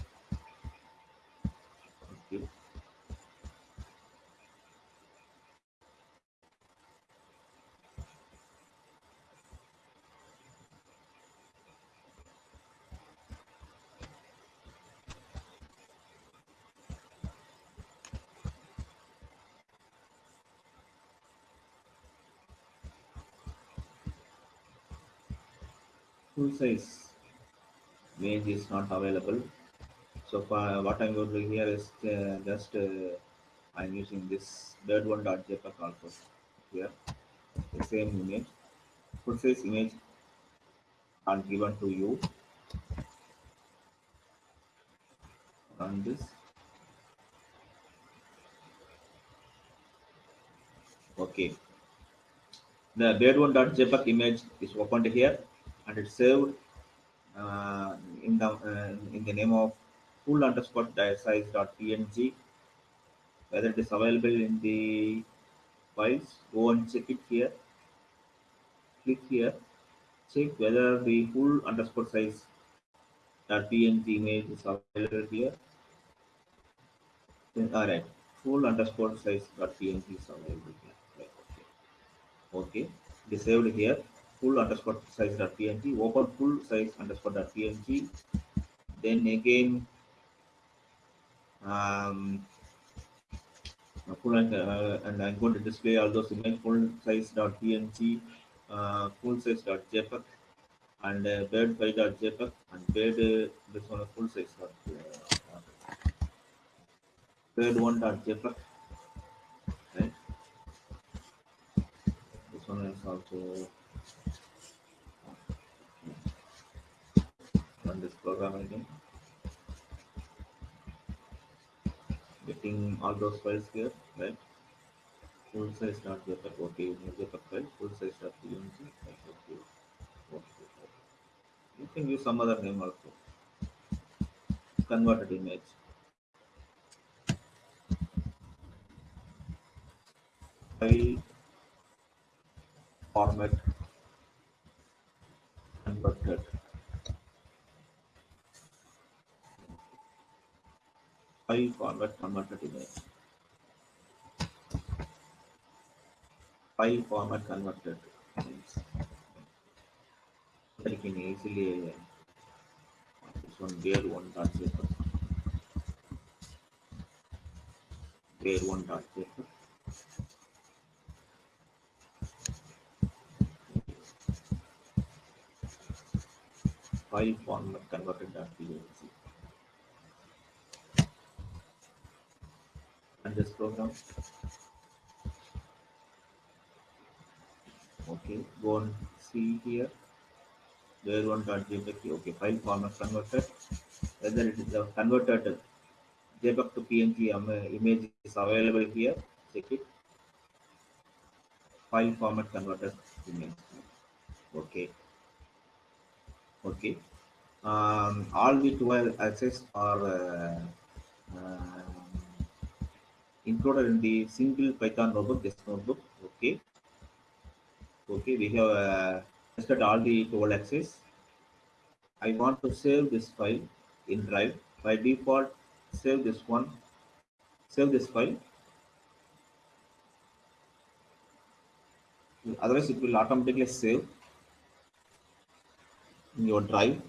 Full size image is not available. So for what I'm going to do here is uh, just uh, I'm using this third one dot JPEG also here. The same image. Full size image are given to you. Run this. Okay. The bed one dot image is opened here and it's saved uh, in the uh, in the name of full underscore size dot png. Whether it is available in the files, go and check it here. Click here. Check whether the full underscore size dot png image is available here. Then, all right, full underscore size dot png is available here. Right, okay. okay, saved here full underscore size dot png open full size underscore dot png then again um full and, uh, and i'm going to display all those image full size dot png uh, full size dot jpeg and uh, bird file dot jpeg and bird uh, this one full size dot uh, bird one dot jpeg right? This one is also run this program again. Getting all those files here, right? Full size dot JPEG, okay, JPEG file, full size dot PNG, okay. You can use some other name also. Converted image. File format converted. File format converted image. File format converted image. I can easily uh, this one bear one dot paper. Bear one dot paper. File format converted dot png. And this program. Okay, go and see here. There one dot. Okay, file format converted. Whether it is a converted JPEG to PNG um, image is available here. Check it. File format converted image. Okay. Okay. Um, all the 12 access are uh, uh, included in the single Python notebook, this notebook. Okay. Okay, we have uh, tested all the 12 access. I want to save this file in Drive. By default, save this one. Save this file. Otherwise, it will automatically save in your Drive.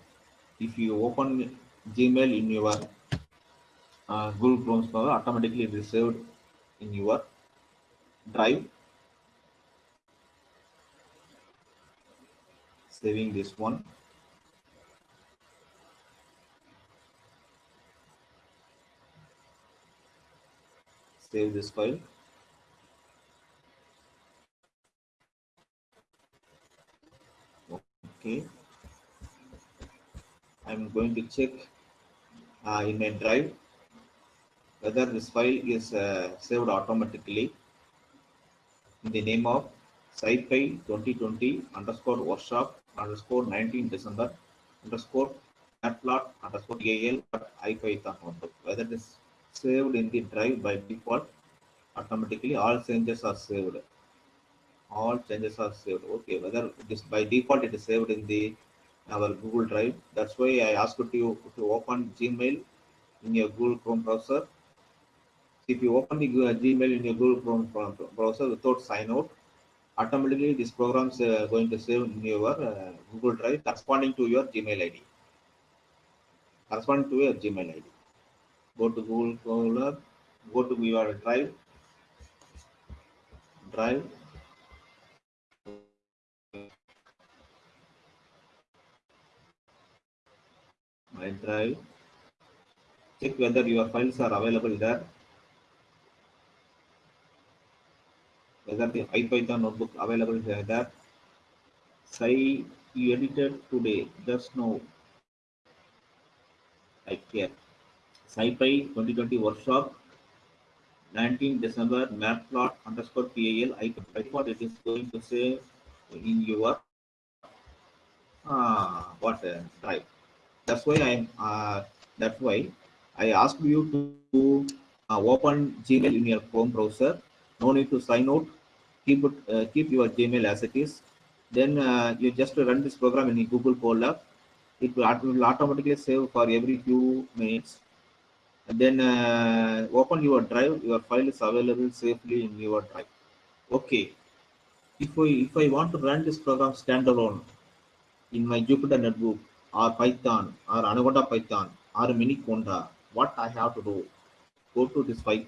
If you open Gmail in your uh, Google Chrome Explorer automatically reserved in your drive. Saving this one. Save this file. Okay. I'm going to check uh, in my drive whether this file is uh, saved automatically in the name of SciPy 2020 underscore workshop underscore 19 December underscore matplot underscore al ipython notebook. Whether it is saved in the drive by default automatically all changes are saved. all changes are saved. Okay, whether it is by default it is saved in the our Google Drive. That's why I asked you to open Gmail in your Google Chrome browser. If you open the Gmail in your Google Chrome browser without sign out, automatically this program is uh, going to save in your uh, Google Drive corresponding to your Gmail ID. Corresponding to your Gmail ID. Go to Google Chrome, go to your Drive, Drive, my drive check whether your files are available there whether the ipython notebook available there say you edited today. Just now. Like here SciPy 2020 workshop. 19 December matplot underscore PAL I, I thought it is going to say in your uh, what uh, drive that's why I'm uh, that's why I asked you to uh, open Gmail in your Chrome browser. No need to sign out. Keep it, uh, keep your Gmail as it is. Then uh, you just run this program in Google Colab. It will, will automatically save for every few minutes. And then uh, open your drive. Your file is available safely in your drive. Okay. If I if I want to run this program standalone in my Jupyter notebook, or Python or Anaconda Python or Miniconda, what I have to do? Go to this file,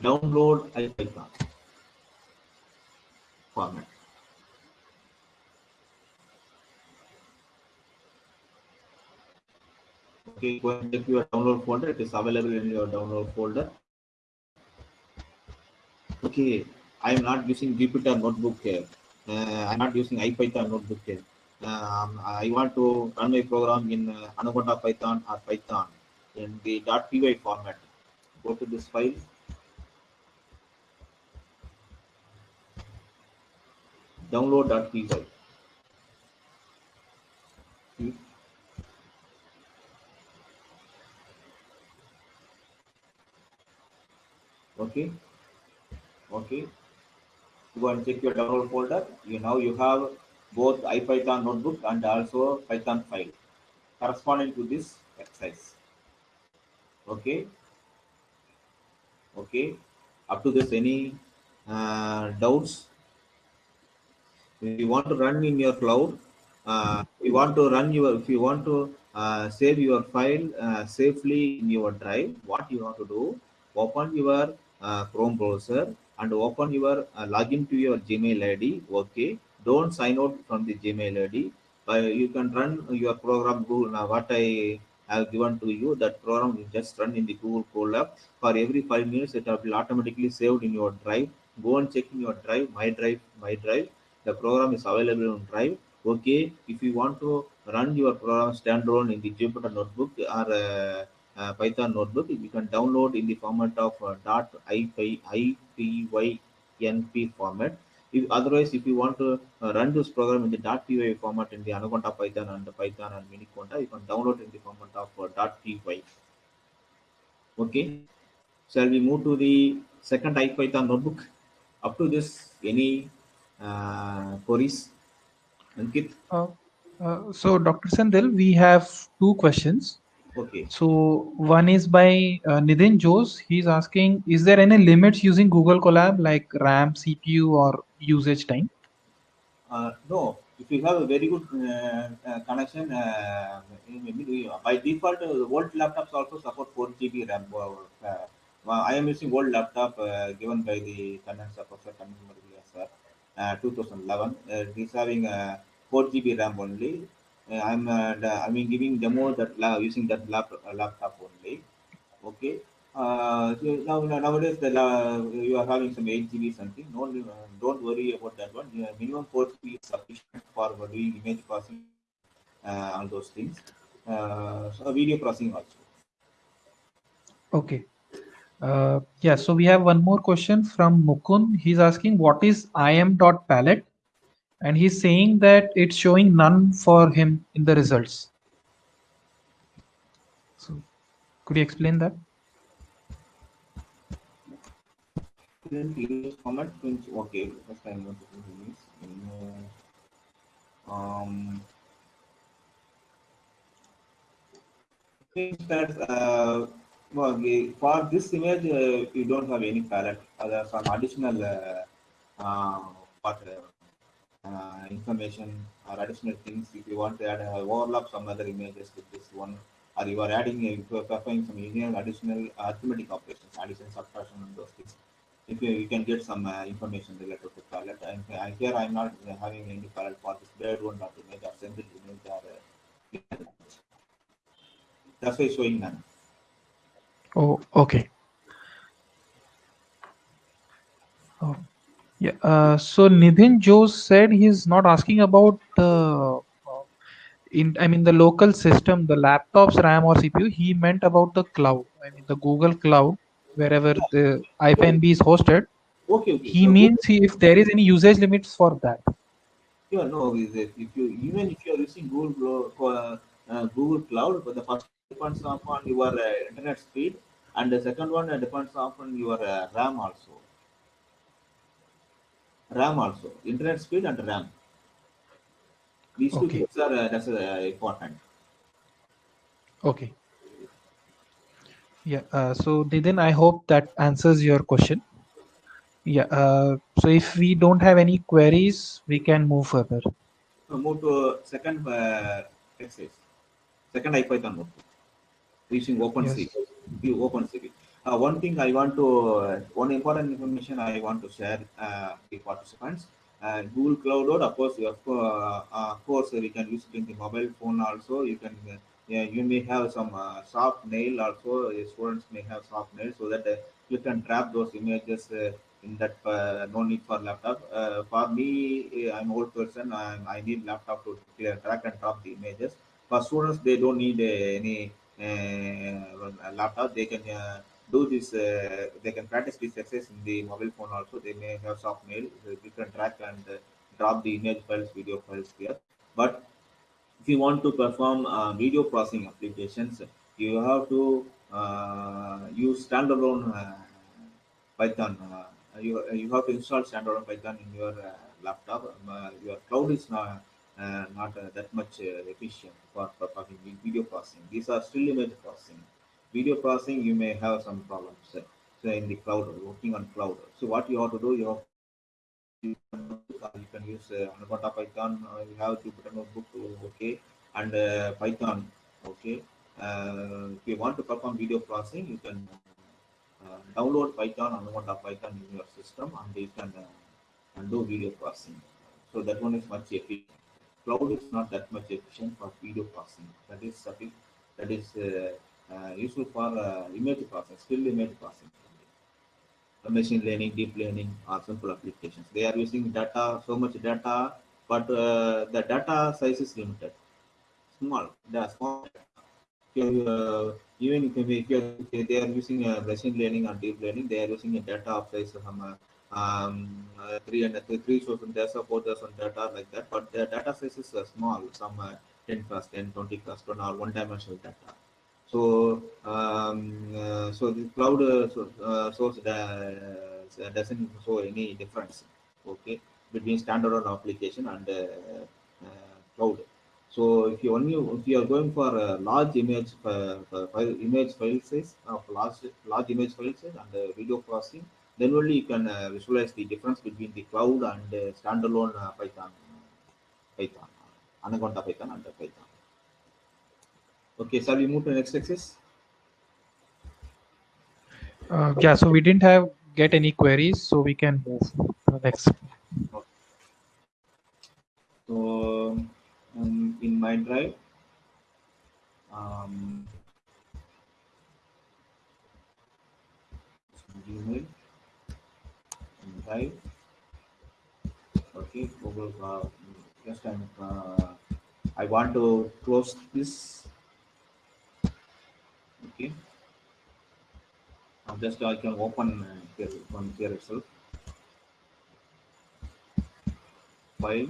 download IPython format. Okay, go and check your download folder. It is available in your download folder. Okay, I am not using Jupyter notebook here uh, I'm not using IPython notebook here. Um, I want to run my program in uh, Anaconda Python or Python in the .py format. Go to this file. Download .py. Okay. Okay go and check your download folder. You now you have both IPython notebook and also Python file corresponding to this exercise. Okay. Okay. Up to this, any uh, doubts? You want to run in your cloud, uh, you want to run your, if you want to uh, save your file uh, safely in your drive, what you have to do, open your uh, Chrome browser and open your uh, login to your Gmail ID. Okay, don't sign out from the Gmail ID. Uh, you can run your program Google. Now, what I have given to you, that program will just run in the Google Colab. For every five minutes, it will automatically saved in your drive. Go and check in your drive, my drive, my drive. The program is available on drive. Okay, if you want to run your program standalone in the Jupyter notebook or uh, uh, Python notebook, you can download in the format of uh, .ipynb format. If, otherwise, if you want to uh, run this program in the dot .py format in the Anaconda Python and Python and Miniconda, you can download in the format of uh, .py. Okay. Shall we move to the second IPython notebook? Up to this, any uh? Ankit? Uh, uh, so, Dr. Senthil, we have two questions. Okay. So one is by uh, Nidin Jose. He's asking, is there any limits using Google Colab like RAM, CPU, or usage time? Uh, no. If you have a very good uh, uh connection, uh, by default, uh, old laptops also support 4 GB RAM. I am using old laptop given by the professor sir, 2011. it is having 4 GB RAM only. Uh, I'm uh, I mean giving demo that using that lap, uh, laptop only. Okay. Uh, so now nowadays the you are having some 8 GB something. No, don't worry about that one. minimum 4 GB is sufficient for doing image processing uh, all those things. Uh, so video processing also. Okay. Uh, yeah, so we have one more question from Mukun. He's asking what is im.palette and he's saying that it's showing none for him in the results. So could you explain that? Format print. Okay, first I want to do. Um, means that uh, well, for this image uh, you don't have any palette. Are some additional uh, uh, what, uh, uh, information or additional things. If you want to add uh, overlap some other images with this one, or you are adding if you are performing some union additional arithmetic operations, addition, subtraction, and those things. If you, you can get some information related to palette. And here I'm not uh, having any palette for this bird one dot image or send image or that's why showing none. Oh, okay. Oh, yeah. Uh, so Nidhin Jose said he's not asking about uh, in I mean the local system, the laptop's RAM or CPU. He meant about the cloud. I mean the Google Cloud, wherever the IPNB is hosted. Okay, okay. He So means he, if there is any usage limits for that. Yeah, no, if you even if you are using Google uh, Google Cloud, but the first depends upon your uh, internet speed, and the second one uh, depends upon your uh, RAM also. RAM also, internet speed and RAM. These two Okay. things are uh, that's uh, important. Okay. Yeah. Uh, so Nidhin, I hope that answers your question. Yeah. Uh, so if we don't have any queries, we can move further. So move to second uh, exercise, second IPython notebook using OpenCV. You OpenCV. Uh, one thing I want to, uh, one important information I want to share uh, with participants. Uh, Google Cloud, of course, you have, uh, uh, of course, we can use it in the mobile phone also. You can, uh, yeah, you may have some uh, soft nail also. Students may have soft nail so that uh, you can trap those images uh, in that. Uh, no need for laptop. Uh, for me, I'm old person. I'm, I need laptop to clear, track and drop the images. For students, they don't need uh, any laptop. They can uh, do this. Uh, they can practice this exercise in the mobile phone also. They may have soft mail. You can track and uh, drop the image files, video files here. But if you want to perform uh, video processing applications, you have to uh, use standalone uh, Python. Uh, you, you have to install standalone Python in your uh, laptop. Um, uh, your cloud is not uh, not uh, that much uh, efficient for performing vi- video processing. These are still image processing. Video processing, you may have some problems. uh, So in the cloud, working on cloud. So what you have to do, you have you can use uh, Anaconda Python. Uh, you have Jupyter Notebook, okay, and uh, Python, okay. Uh, if you want to perform video processing, you can uh, download Python, Anaconda Python in your system, and you can uh, do video processing. So that one is much efficient. Cloud is not that much efficient for video processing. That is suffi- that is uh, uh, useful for uh, image processing, still image processing machine learning, deep learning, are simple applications. They are using data, so much data, but the data size is limited. Small, they are small. Uh, even if, you- if, they are using uh, machine learning or deep learning, they are using a data of size of um, uh, uh, three and three three thousand data, four thousand data like that. But the data size is uh, small, some uh, 10 plus 10, 20 plus 10 or one dimensional data. So, um, uh, so the cloud uh, so, uh, source uh, doesn't show any difference, okay, between standalone application and uh, uh, cloud. So, if you only if you are going for a large image uh, uh, file, image file size of large large image file size and uh, video processing, then only you can uh, visualize the difference between the cloud and uh, standalone uh, Python, Python, Anaconda Python and uh, Python. Okay, shall we move to the next? Uh, yeah. So we didn't have get any queries, so we can move to the next. So um, in my drive, um, Gmail, drive, okay, Google. Uh, just I'm, uh, I want to close this. Okay. Now just I can open uh, here one here itself. File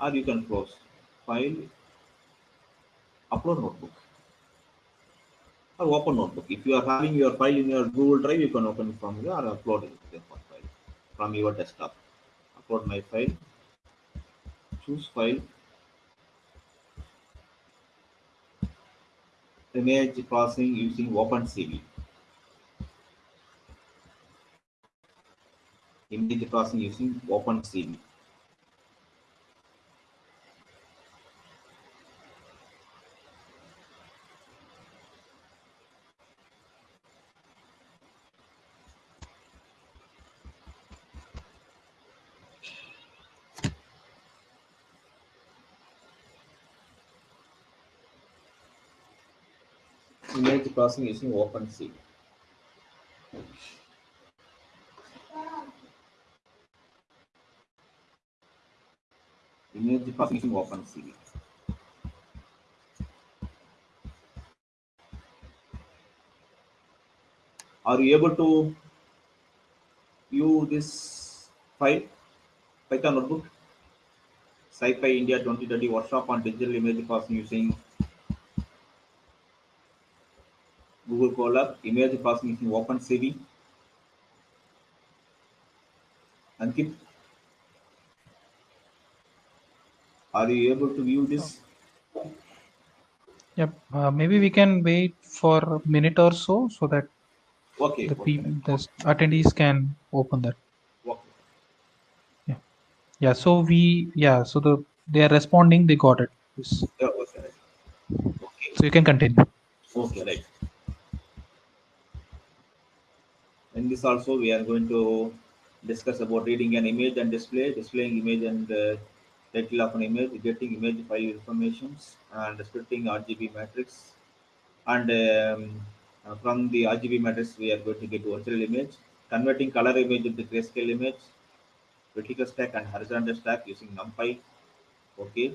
or you can close file upload notebook or open notebook. If you are having your file in your Google Drive, you can open from there or upload it file from your desktop. Upload my file. Choose file. Image processing using OpenCV. Image processing using OpenCV. Image processing using OpenCV. Image processing using OpenCV. Are you able to view this file? Python notebook? SciPy India 2020 workshop on digital image processing using Google Colab, image processing using OpenCV. Ankit, are you able to view this? Yep. Uh, maybe we can wait for a minute or so so that Okay. the okay. the attendees can open that. okay. Yeah. So we, yeah. So the they are responding. They got it. Yes. Yeah, okay. Okay. So you can continue. Okay, right. In this also, we are going to discuss about reading an image and display, displaying image and uh, title of an image, getting image file informations, and splitting RGB matrix. And um, uh, from the RGB matrix, we are going to get virtual image, converting color image into grayscale image, vertical stack and horizontal stack using NumPy. Okay.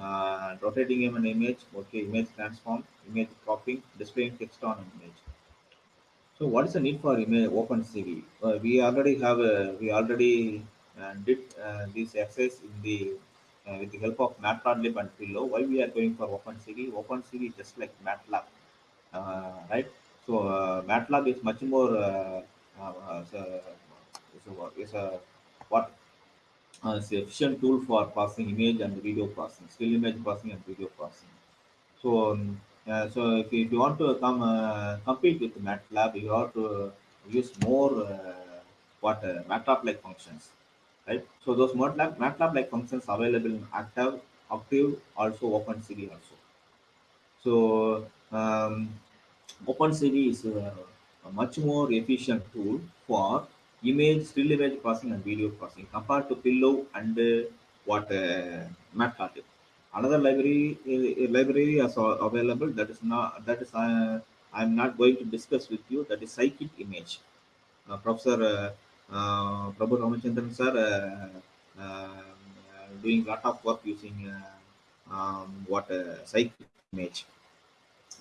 Uh, rotating an image, okay, image transform, image cropping, displaying text on an image. So what is the need for image OpenCV? Uh, we already have a, we already uh, did uh, this exercise in the uh, with the help of Matplotlib and Pillow. Why we are going for open OpenCV? OpenCV is just like MATLAB, uh, right? So uh, MATLAB is much more uh, uh, is a, is a, is a what uh, it's efficient tool for processing image and video processing, still image processing and video processing. So, um, uh, so if, if you want to come uh, compete with MATLAB, you have to use more uh, what uh, MATLAB-like functions, right? So those MATLAB MATLAB-like functions available in Active, Octave, also OpenCV also. So um, OpenCV is a, a much more efficient tool for image, still image processing and video processing compared to Pillow and uh, what Matplotlib. Another library uh, library is available that is not that is uh, I'm not going to discuss with you. That is Scikit Image. Uh, Professor uh, uh, Prabhu Ramachandran sir uh, uh, doing a lot of work using uh, um, what Scikit Image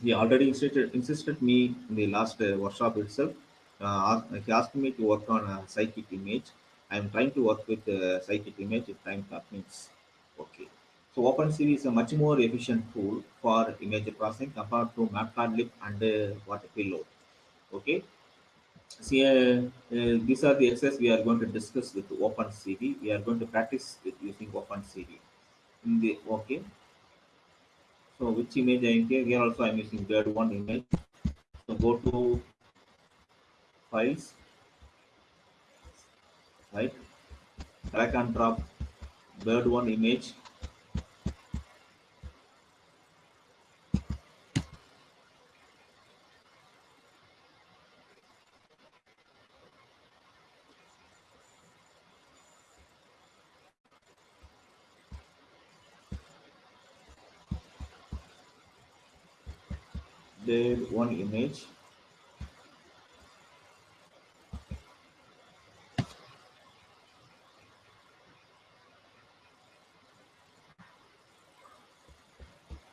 he already insisted, insisted me in the last workshop itself. He asked me to work on Scikit Image. I am trying to work with Scikit Image if time permits. Okay. So OpenCV is a much more efficient tool for image processing compared to Matplotlib and uh, what Pillow. Okay. See, uh, uh, these are the exercises we are going to discuss with OpenCV. We are going to practice with using OpenCV. In the okay. So which image I am here? Here also I am using bird one image. So go to files, right? Drag and drop bird one image. Bird one image.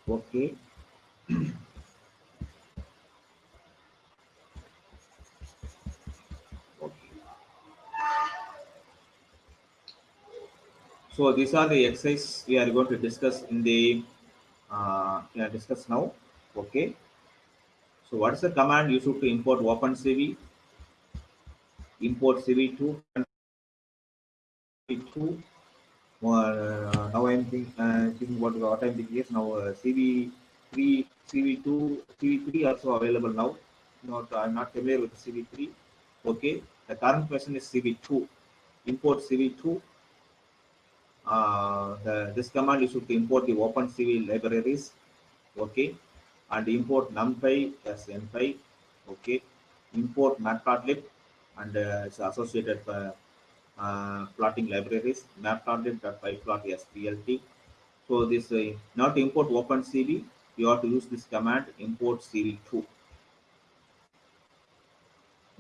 Okay. So these are the exercises we are going to discuss in the uh, discuss now. Okay. So what is the command used to import OpenCV? Import CV2 CV2. Uh, now I'm think, uh, thinking what, what I'm thinking is now uh, CV3, CV2, CV3 also available now. Not I'm not familiar with CV3. Okay, the current question is CV2. Import CV2. Uh, the, this command is to import the OpenCV libraries. Okay, and import numpy as npy. Okay, import matplotlib and uh, its associated uh, uh, plotting libraries matplotlib.pyplot splt. So this uh, not import OpenCV, you have to use this command import CV2.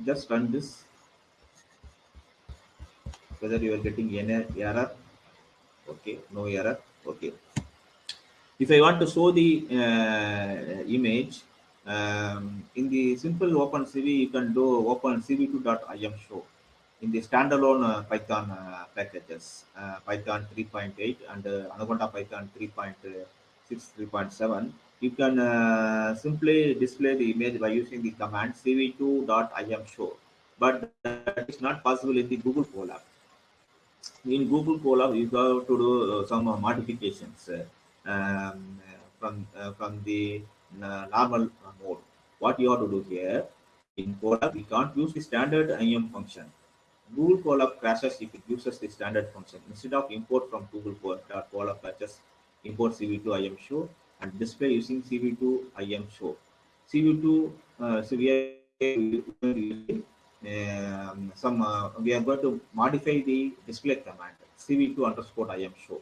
Just run this. Whether you are getting any error, okay, no error, okay. If I want to show the uh, image um, in the simple OpenCV, you can do opencv2.im show in the standalone uh, Python uh, packages, uh, Python 3.8 and uh, Anaconda Python 3.6, 3.7. You can uh, simply display the image by using the command cv2.im show, but that is not possible in the Google Colab. In Google Colab, you have to do uh, some modifications um, from from the normal mode. What you have to do here in Colab, we can't use the standard IM function Google Colab crashes if it uses the standard function. Instead of import from Google Colab patches, import CV2 IM show and display using CV2 IM show. CV2, uh, so we are um, some uh, we are going to modify the display command CV2 underscore IM show.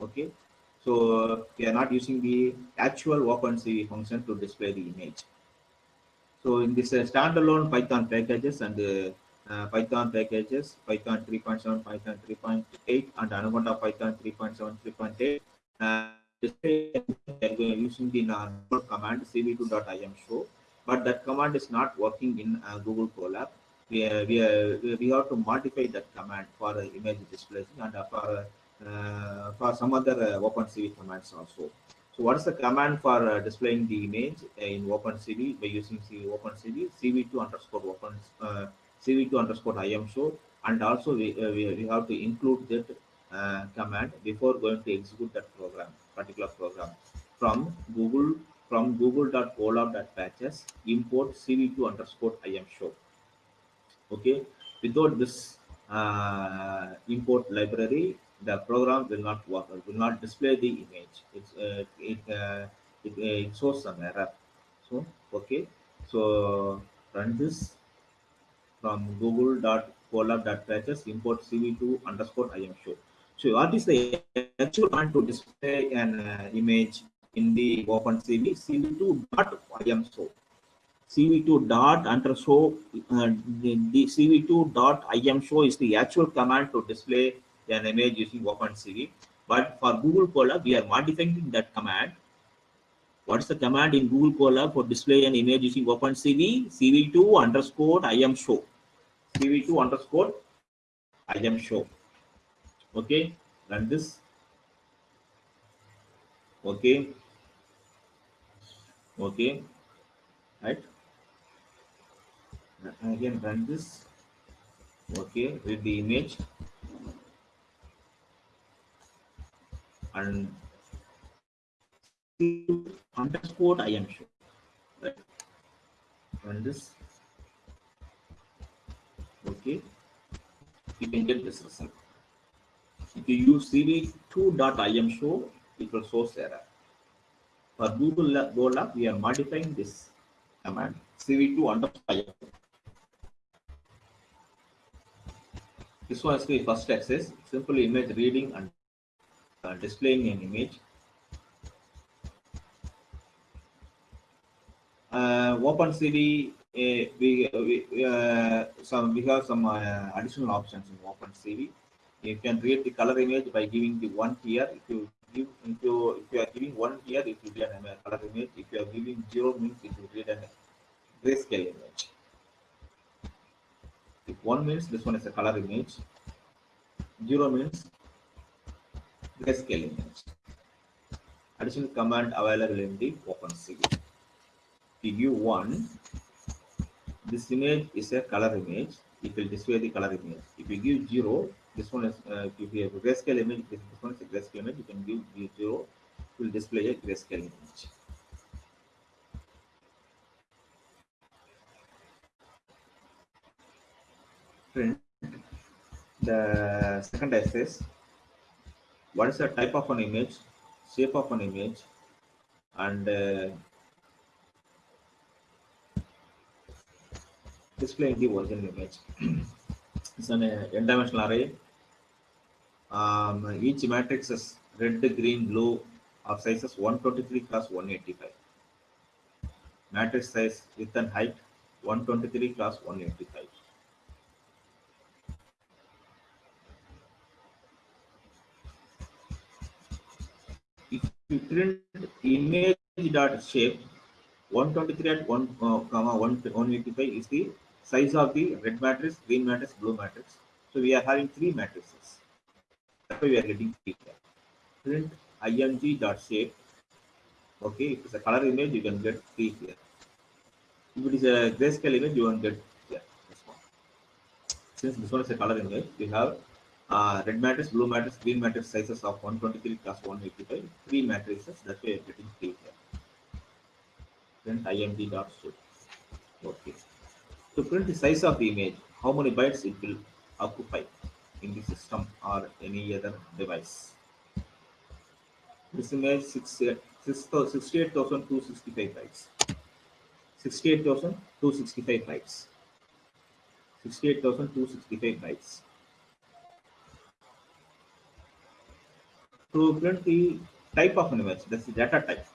Okay, so we are not using the actual OpenCV function to display the image. So in this uh, standalone Python packages and uh, uh, Python packages, Python 3.7, Python 3.8, and Anaconda Python 3.7, 3.8. we Uh, using the command cv2.im show, but that command is not working in uh, Google Colab. We, uh, we, we have to modify that command for uh, image display and for for some other uh, OpenCV commands also. So what is the command for uh, displaying the image in OpenCV by using CV, OpenCV CV2 underscore open uh, CV2 underscore IM show and also we, uh, we, we have to include that uh, command before going to execute that program, particular program from Google from google.colab.patches import CV2 underscore IM show. Okay, without this uh, import library, the program will not work, or will not display the image. It's, uh, it, uh, it, it shows some error. So, okay, so run this from google.colab.patches import cv2 underscore im show. So what is the actual command to display an uh, image in the OpenCV? cv2 dot im show. cv2 dot underscore uh, the, the cv2 dot im show is the actual command to display an image using OpenCV. But for Google Colab, we are modifying that command what is the command in Google Colab for display an image using OpenCV? CV2 underscore IM show. CV2 underscore IM show. Okay, run this. Okay. Okay. Right. Again, run this. Okay, with the image and underscore IM show. Right. Run this. Okay. You can get this result. If you use cv2.im show, it will show error. For Google Colab, we are modifying this command cv2 underscore. This one is the first access, simple image reading and uh, displaying an image. uh, OpenCV, uh, we, we, uh, some, we have some uh, additional options in OpenCV. You can create the color image by giving the one here. If you give, if you if you are giving one here, it will be a color image. If you are giving zero means it will create grayscale image. If one means this one is a color image, zero means grayscale image. Additional command available in the OpenCV. give one, this image is a color image. It will display the color image. If you give zero, this one is uh, if you have a grayscale image, this, this one is a grayscale image. You can give zero, it will display a grayscale image. Print the second axis. What is the type of an image, shape of an image, and uh, displaying the original image. it's an uh, n-dimensional array. Um, each matrix is red, green, blue of sizes 123 cross 185. Matrix size width and height 123 cross 185. Print image dot shape 123 at 1 uh, comma 1 185 is the size of the red matrix, green matrix, blue matrix. So we are having three matrices. That's why we are getting three. Print img dot shape. Okay, if it's a color image, you can get three here. If it is a grayscale image, you won't get here. This one. Since this one is a color image, we have uh, red matrix, blue matrix, green matrix sizes of 123 plus 185, three matrices. That's why are getting three here. Print img dot shape. Okay. To print the size of the image, how many bytes it will occupy in the system or any other device. This image 68,265 bytes. 68,265 bytes. 68,265 bytes. To print the type of an image, that's the data type.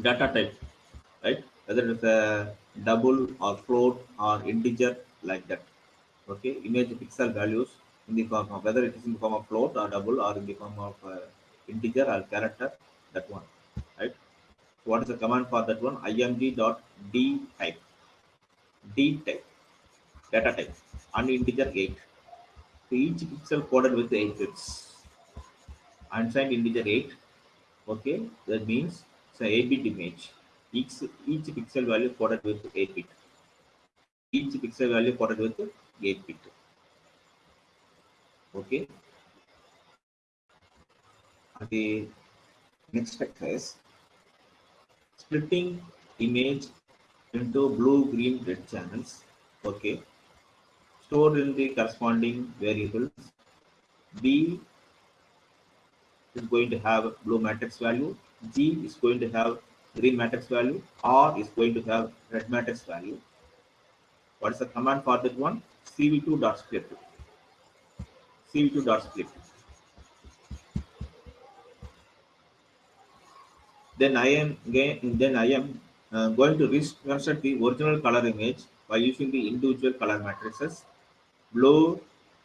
Data type, right? Whether it's a double or float or integer like that. Okay, image pixel values in the form of whether it is in the form of float or double or in the form of uh, integer or character, that one, right? What is the command for that one? img dot d type, d type, data type, and integer 8. So each pixel coded with 8 bits. Unsigned integer 8. Okay, that means it's a 8 bit image each, each pixel value coded with 8 bit. Each pixel value coded with 8 bit. Okay. The next step is splitting image into blue, green, red channels. Okay. Stored in the corresponding variables. B is going to have blue matrix value. G is going to have green matrix value R is going to have red matrix value. What is the command for that one? cv2 dot split. cv2 dot split. Then I am then I am uh, going to reconstruct the original color image by using the individual color matrices blue,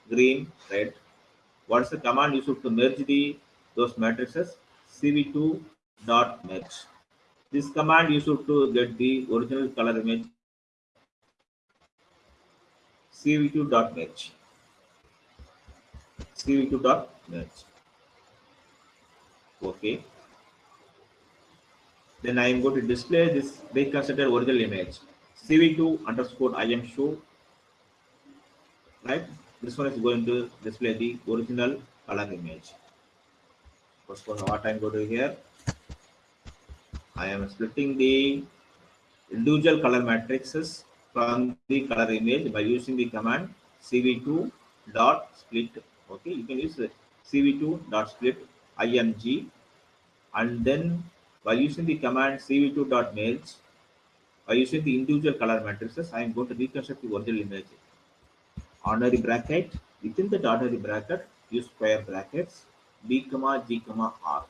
green, red. What is the command used to merge the those matrices? cv2 dot merge. This command used to get the original color image cv2.merge. cv2.merge. Okay. Then I am going to display this reconstructed original image cv2 underscore im show. Right. This one is going to display the original color image. First one, what I'm going to do here. I am splitting the individual color matrices from the color image by using the command cv2 dot split. Okay, you can use cv2 dot split img and then by using the command cv2 dot merge by using the individual color matrices, I am going to reconstruct the original image. Ordinary bracket within the ordinary bracket use square brackets b comma g comma r.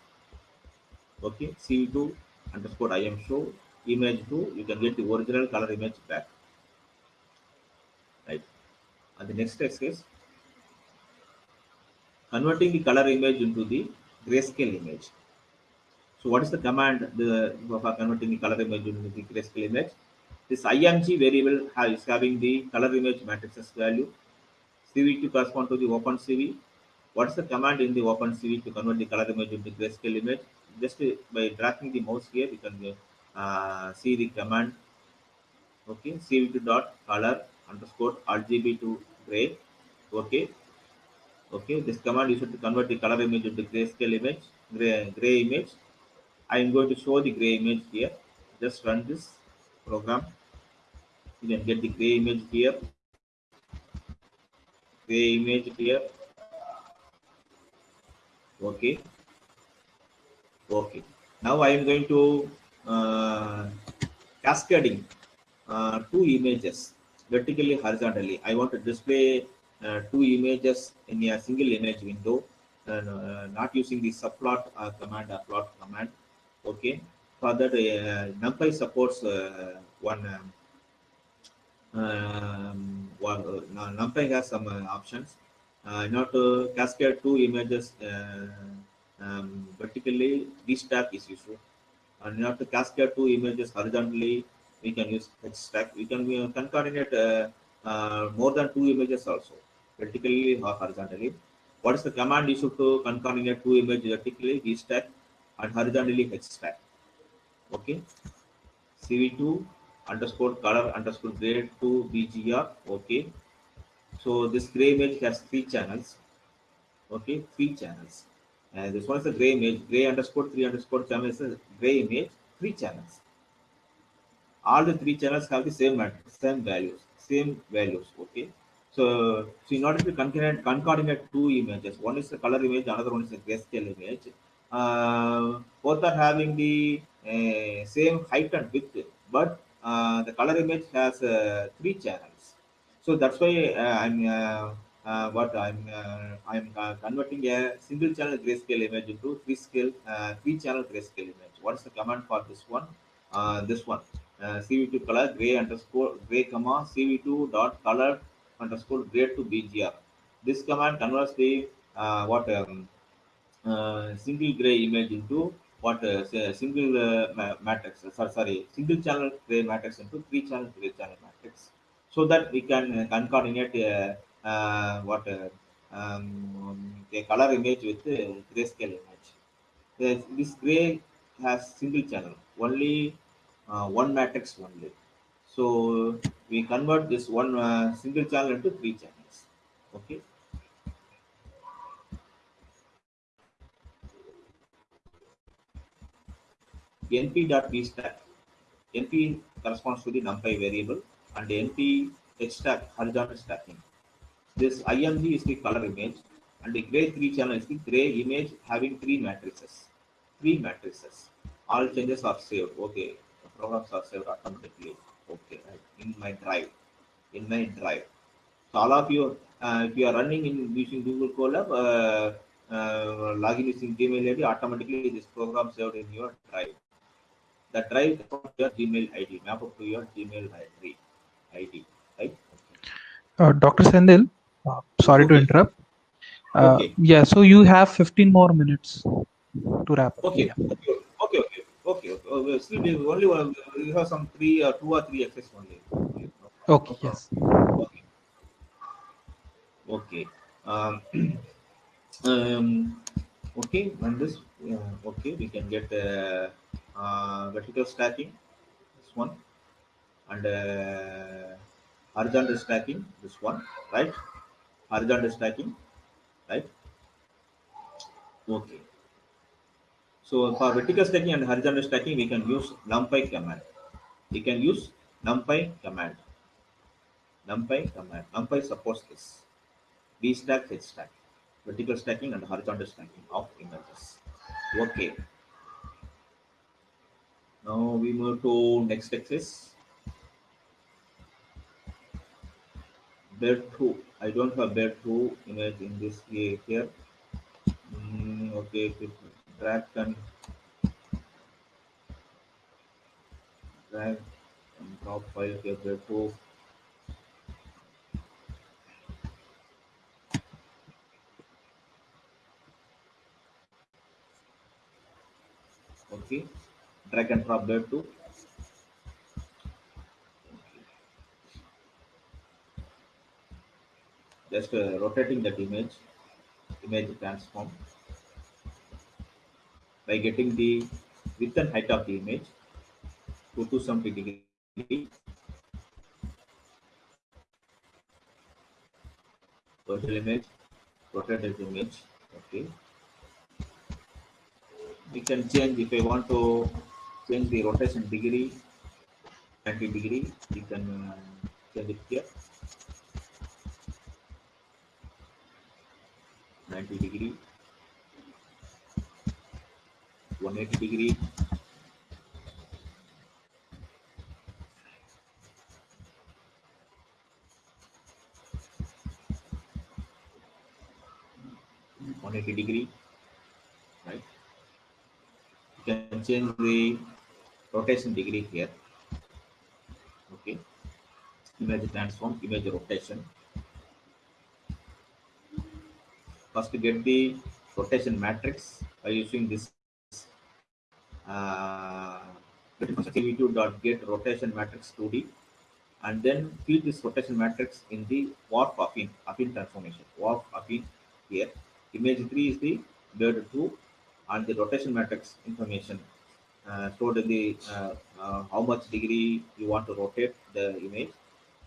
Okay, cv2 underscore im show image 2 you can get the original color image back. Right. And the next text is converting the color image into the grayscale image. So what is the command the, for converting the color image into the grayscale image? This img variable is having the color image matrices value. Cv to correspond to the open cv what is the command in the open cv to convert the color image into grayscale image? Just by dragging the mouse here you can uh, see the command. Okay cv2 dot color underscore rgb to gray. Okay. Okay this command is to convert the color image into grayscale image gray, gray image. I am going to show the gray image here. Just run this program. You can get the gray image here. Gray image here okay. Okay. Now i am going to uh, cascading uh, two images vertically horizontally. I want to display uh, two images in a single image window and uh, not using the subplot uh, command or plot command. Okay. For that uh, numpy supports uh, one um, um, uh, numpy has some uh, options uh, to cascade two images uh, um, vertically this stack is useful. And not to cascade two images horizontally we can use H stack. We can uh, concatenate uh, uh, more than two images also vertically or horizontally. What is the command issued to concatenate two images vertically? V stack and horizontally H stack. Okay. Cv2 underscore color underscore gray to bgr okay so this gray image has three channels. Okay three channels. And this one is a gray image. Gray underscore three underscore channel is a gray image. Three channels. All the three channels have the same matrix same values same values. Okay. So, so in order to concatenate, two images one is a color image another one is a grayscale image. Uh, both are having the uh, same height and width but uh, the color image has uh, three channels so that's why uh, i'm uh, uh, what i'm i'm converting a single channel grayscale image into three scale three channel grayscale image. What is the command for this one? This one. Uh, cv2 color gray underscore gray comma cv2 dot color underscore gray to bgr this command converts the what um, uh, single gray image into what uh, single uh, ma- matrix sorry, sorry single channel gray matrix into three channel gray channel matrix so that we can uh, concatenate uh, uh, what um, a color image with grayscale image. This, this gray has single channel only one matrix only. So we convert this one uh, single channel into three channels okay? Np.vstack. np corresponds to the numpy variable and np hstack horizontal stacking. This img is the color image and the gray three channel is the gray image having three matrices. Three matrices. All changes are saved. Okay. The programs are saved automatically. Okay. Right. In my drive. In my drive. So all of you, uh, if you are running in using Google Colab, uh, uh, login using Gmail ID, automatically this program saved in your drive the drive your Gmail ID, map up to your Gmail ID, Right? Uh, Dr. Senthil, uh, sorry to interrupt. Uh, Okay. Yeah, so you have 15 more minutes to wrap up. Okay, Yeah. okay, okay, okay, okay. okay. Uh, well, still, we only one, we have some three or two or three access only. Okay, yes. Okay. Okay. Um, um, okay, and this, uh, okay, we can get uh, uh, vertical stacking, this one, and uh, horizontal stacking, this one, right? Horizontal stacking, right? Okay. So for vertical stacking and horizontal stacking, we can use numpy command. We can use numpy command. NumPy command. NumPy supports this. V stack, H stack, vertical stacking and horizontal stacking of images. Okay. Now we move to next axis. 2. I don't have 2 image in this here. Mm, okay, drag and drag and drop file here, 2. Okay, drag and drop Bear Just uh, rotating that image, image transform by getting the width and height of the image. to 270 degree. Virtual image, rotate image. Okay. We can change if I want to change the rotation degree 90 degree you can uh, change it here 90 degree. 180 degree. one eighty degree. Right. You can change the rotation degree here. Okay. Image transform image rotation first get the rotation matrix by using this uh, cv2.get rotation matrix 2d and then feed this rotation matrix in the warp affine affine transformation. Warp affine here. Image 3 is the bird 2 and the rotation matrix information. Uh, stored in the uh, uh, how much degree you want to rotate the image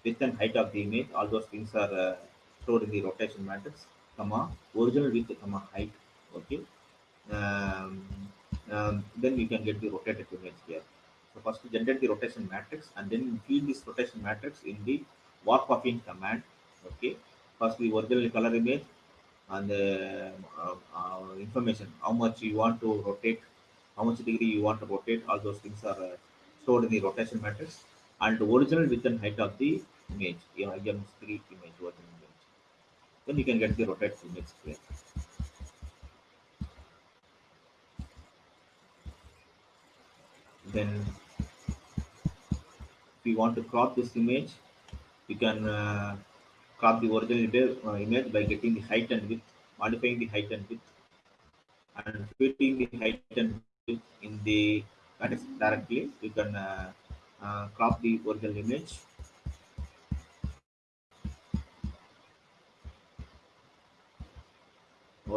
width and height of the image all those things are uh, stored in the rotation matrix comma original width comma height okay? Um, um, then you can get the rotated image here. So first we generate the rotation matrix and then feed this rotation matrix in the warp affine command okay? First the original color image and the uh, uh, information. How much you want to rotate how much degree you want to rotate all those things are uh, stored in the rotation matrix and the original width and height of the image you know, IM3 image original then you can get the rotate image then if you want to crop this image you can uh, crop the original image, uh, by getting the height and width modifying the height and width and fitting the height and width in the matrix directly you can uh, uh, crop the original image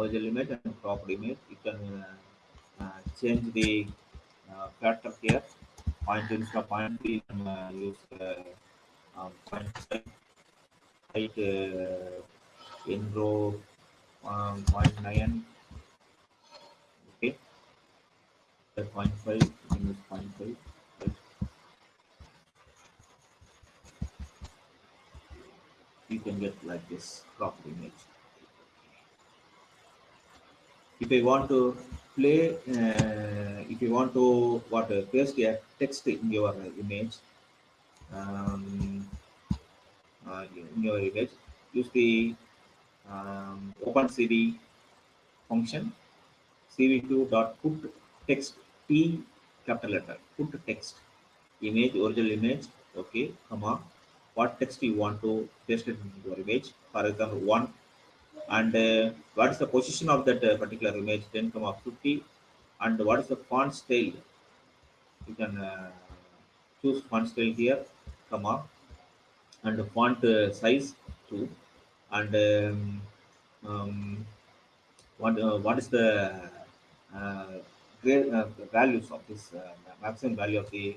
image and cropped image you can uh, uh, change the uh, factor here. Point instead of point you can uh, use uh, um, point height uh, in row um, 0.9 okay. The 0.5 you can 0.5 right? you can get like this cropped image if I want to play, uh, if you want to what uh, paste a text in your image, um, uh, in your image, use the um, OpenCV function cv2.put text t capital letter put text image original image okay comma what text you want to paste in your image for example one and uh, what is the position of that uh, particular image? 10 comma 50 and what is the font style? You can uh, choose font style here comma and font uh, size too and um, um, what uh, what is the uh, uh, values of this maximum value of the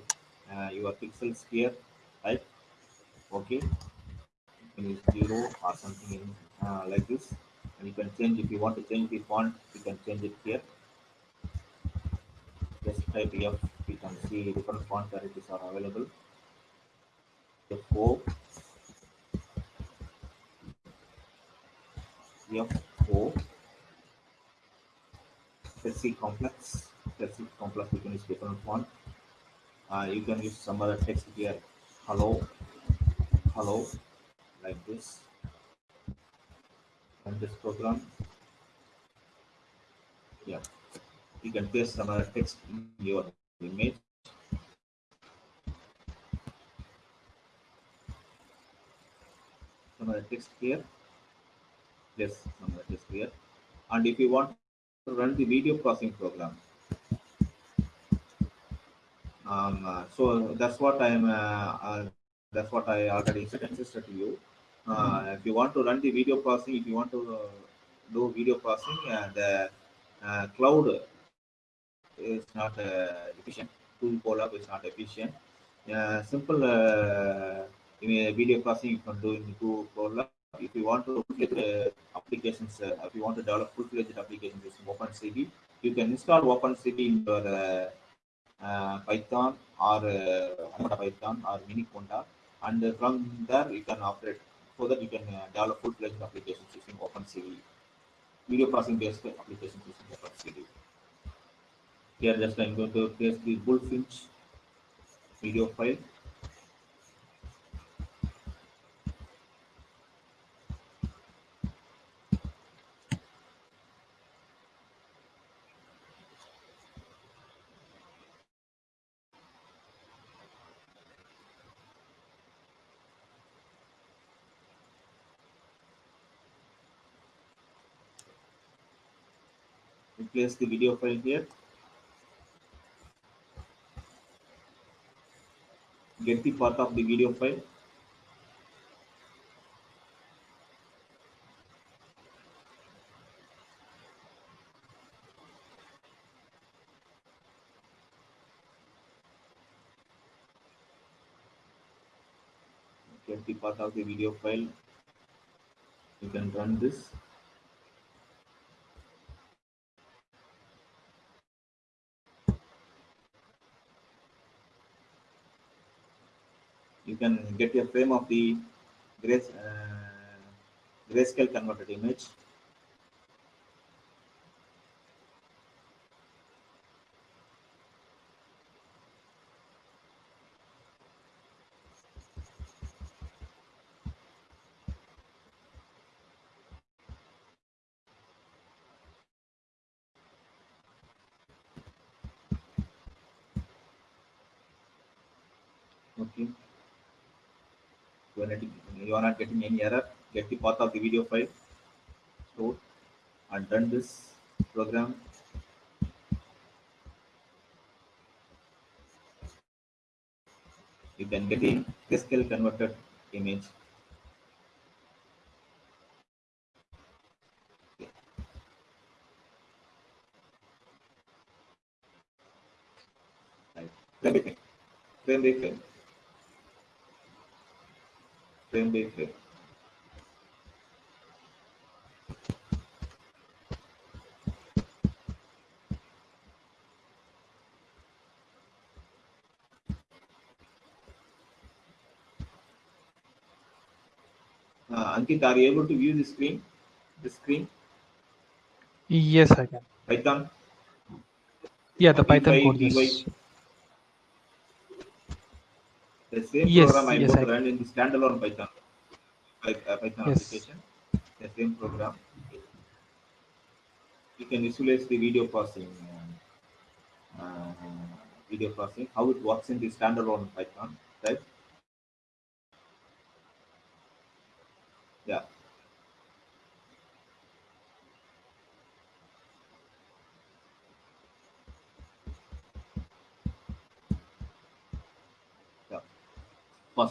your pixels here right? Okay. You can use zero or something in uh, like this. And you can change if you want to change the font you can change it here. Just type f you can see different font varieties are available. F4 f4 let's see complex. Let's see complex you can use different font. Uh, you can use some other text here. Hello hello like this and this program. Yeah. You can paste some other text in your image. Some other text here. Yes some other text here. And if you want to run the video processing program. Um, uh, so that's what i'm uh, uh, that's what i already insisted to you uh, if you want to run the video processing, if you want to uh, do video processing, uh, the uh, cloud is not uh, efficient. tool Colab is not efficient. Uh, simple uh, video processing you can do in tool Colab. If you want to uh, applications, uh, if you want to develop full-fledged applications using OpenCV, you can install OpenCV in your uh, uh, Python or uh, Python or Miniconda, and from there you can operate so that you can uh, develop full-fledged applications using OpenCV, video processing based applications using OpenCV. Here just I'm going to paste the Bullfinch video file. Place the video file here. Get the path of the video file. Get the path of the video file. You can run this. Can get a frame of the uh, grayscale converted image. Okay you are not, you are not getting any error get the path of the video file. Stored and run this program. You can get a grayscale converted image. Right. Frame frame frame. Uh, Ankit, are you able to view the screen? The screen? Yes, I can. Python? Yeah, the Python code. Yes. The same Yes, program I'm yes, I- run in the standalone Python, Py- uh, Python Yes. application. The same program. You can visualize the video processing, uh, uh, video processing, how it works in the standalone Python, right?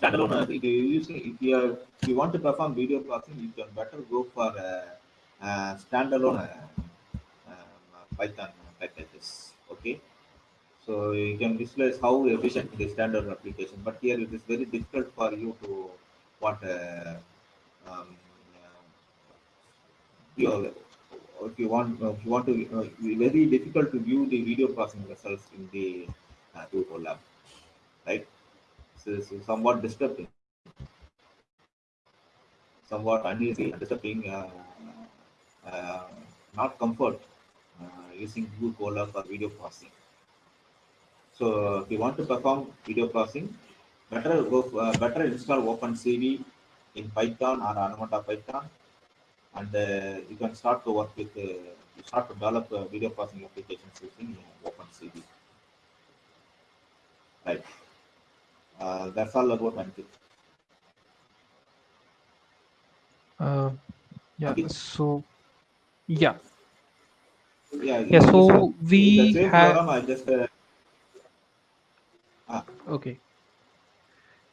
Standalone, if you are if you want to perform video processing, you can better go for uh, uh, standalone uh, um, Python packages. Okay, so you can visualize how efficient the standard application. But here it is very difficult for you to what um, you if you want if you want to uh, very difficult to view the video processing results in the uh, Google lab, right? It's somewhat disturbing, somewhat uneasy, disturbing, uh, uh, not comfort uh, using Google Colab for video processing. So if you want to perform video processing, better go uh, better install OpenCV in Python or Anaconda Python, and uh, you can start to work with you start to develop uh, video processing applications using OpenCV. Right. Uh, that's all about Ankit. Uh, yeah. Okay. So, yeah. Yeah. Yeah. So we have. program. Just uh, Okay.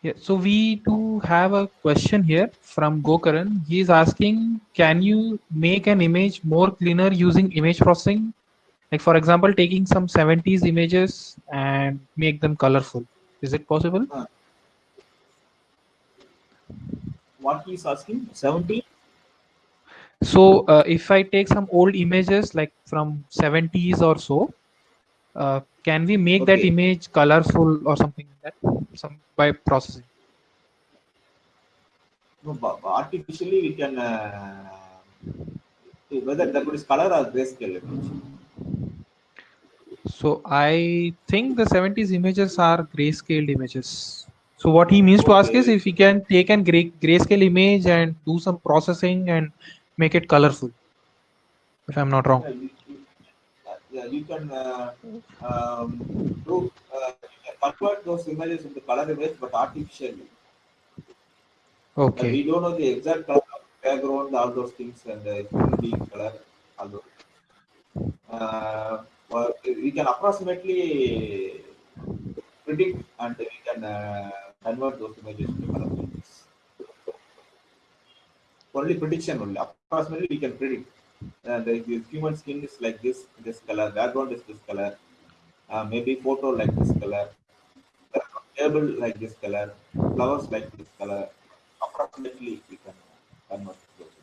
Yeah, so we do have a question here from Gokaran. He is asking, can you make an image more cleaner using image processing? Like for example, taking some 70s images and make them colorful. Is it possible? What he's asking? 70? So uh, if I take some old images like from 70s or so, uh, can we make that image colorful or something like that some by processing? No, artificially we can uh, whether that is color or grayscale image. So I think the 70s images are grayscale images. So what he means to ask is if he can take an gray grayscale image and do some processing and make it colorful. If I'm not wrong. Yeah, you, you, yeah, you can uh, um, do uh, convert those images into color image, but artificially. Uh, Okay. we don't know the exact color background, all those things, and uh, it will be color. All those. Uh, we can approximately predict and we can uh, convert those images into images. Only prediction only. Approximately we can predict. Uh, the, the human skin is like this, this color, background is this color, uh, maybe photo like this color, table like this color, flowers like this color. Approximately we can convert those.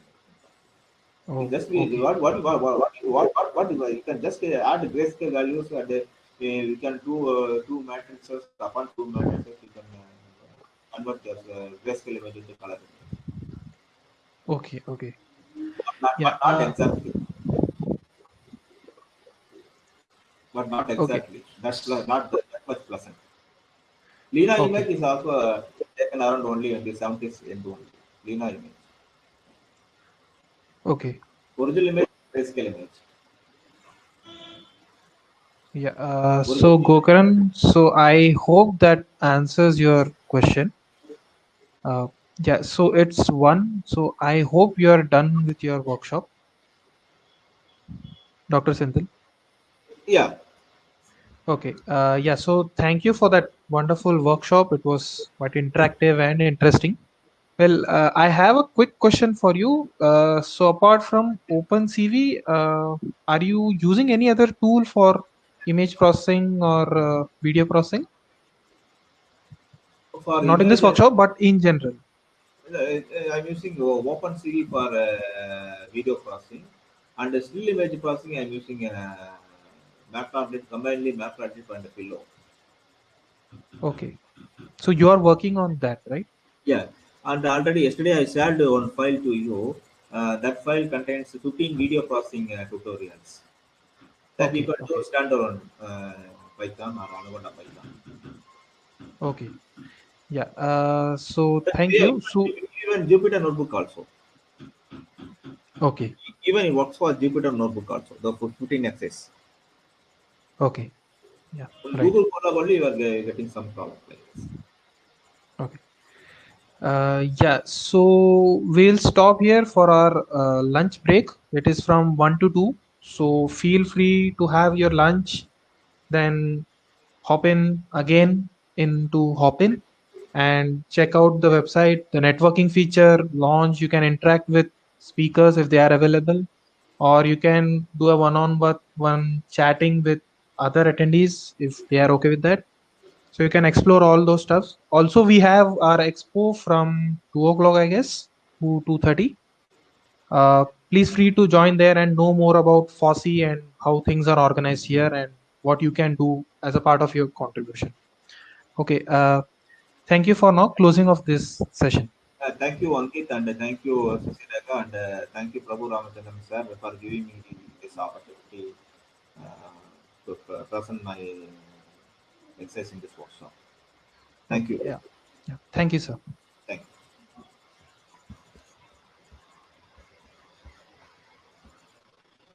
Oh, just okay. what, what, what, what, what, what, what, you can just uh, add grayscale values and uh, the, you can do uh, two matrices upon two matrices, you can uh, convert the uh, grayscale image into color. Okay, okay. Not, yeah, but not uh, exactly. But not exactly. Okay. That's not that much pleasant. Lena okay. image is also taken around only in the 70s and only. Lena image. Okay. Original image, grayscale image. Yeah. Uh, so. Gokaran, so I hope that answers your question. Uh, yeah. So it's one. So I hope you are done with your workshop, Dr. Senthil. Yeah. Okay. Uh, yeah. So thank you for that wonderful workshop. It was quite interactive and interesting. Well, uh, I have a quick question for you. Uh, so apart from OpenCV, uh, are you using any other tool for image processing or uh, video processing? For Not in this image, workshop, but in general. I'm using OpenCV for uh, video processing, and still image processing I'm using uh, Matplotlib, combinedly Matplotlib and Pillow. Okay. So you are working on that, right? Yeah, and already yesterday I shared one file to you. Uh, that file contains 15 video processing uh, tutorials that you can do Okay. standalone uh, Python or Anaconda Python. Okay. Yeah. Uh, so But thank you. So even Jupyter Notebook also. okay. Even it works for Jupyter Notebook also. The 15 access. Okay. Yeah. Right. Google Colab only you are getting some problem like this. Okay. Uh, yeah, so we'll stop here for our uh, lunch break. It is from 1 to 2. So feel free to have your lunch, then hop in again into hop in and check out the website, the networking feature launch. You can interact with speakers if they are available, or you can do a one on one chatting with other attendees if they are okay with that so you can explore all those stuffs. Also we have our expo from 2 o'clock i guess to 2.30 uh, please free to join there and know more about FOSSEE and how things are organized here and what you can do as a part of your contribution. Okay uh, thank you for now closing of this session. Uh, thank you, Ankit, and thank you, uh, Susidaka, and uh, thank you, Prabhu Ramachandran, sir, for giving me this opportunity uh, to present my exercise this workshop. Thank you. yeah, yeah. thank you sir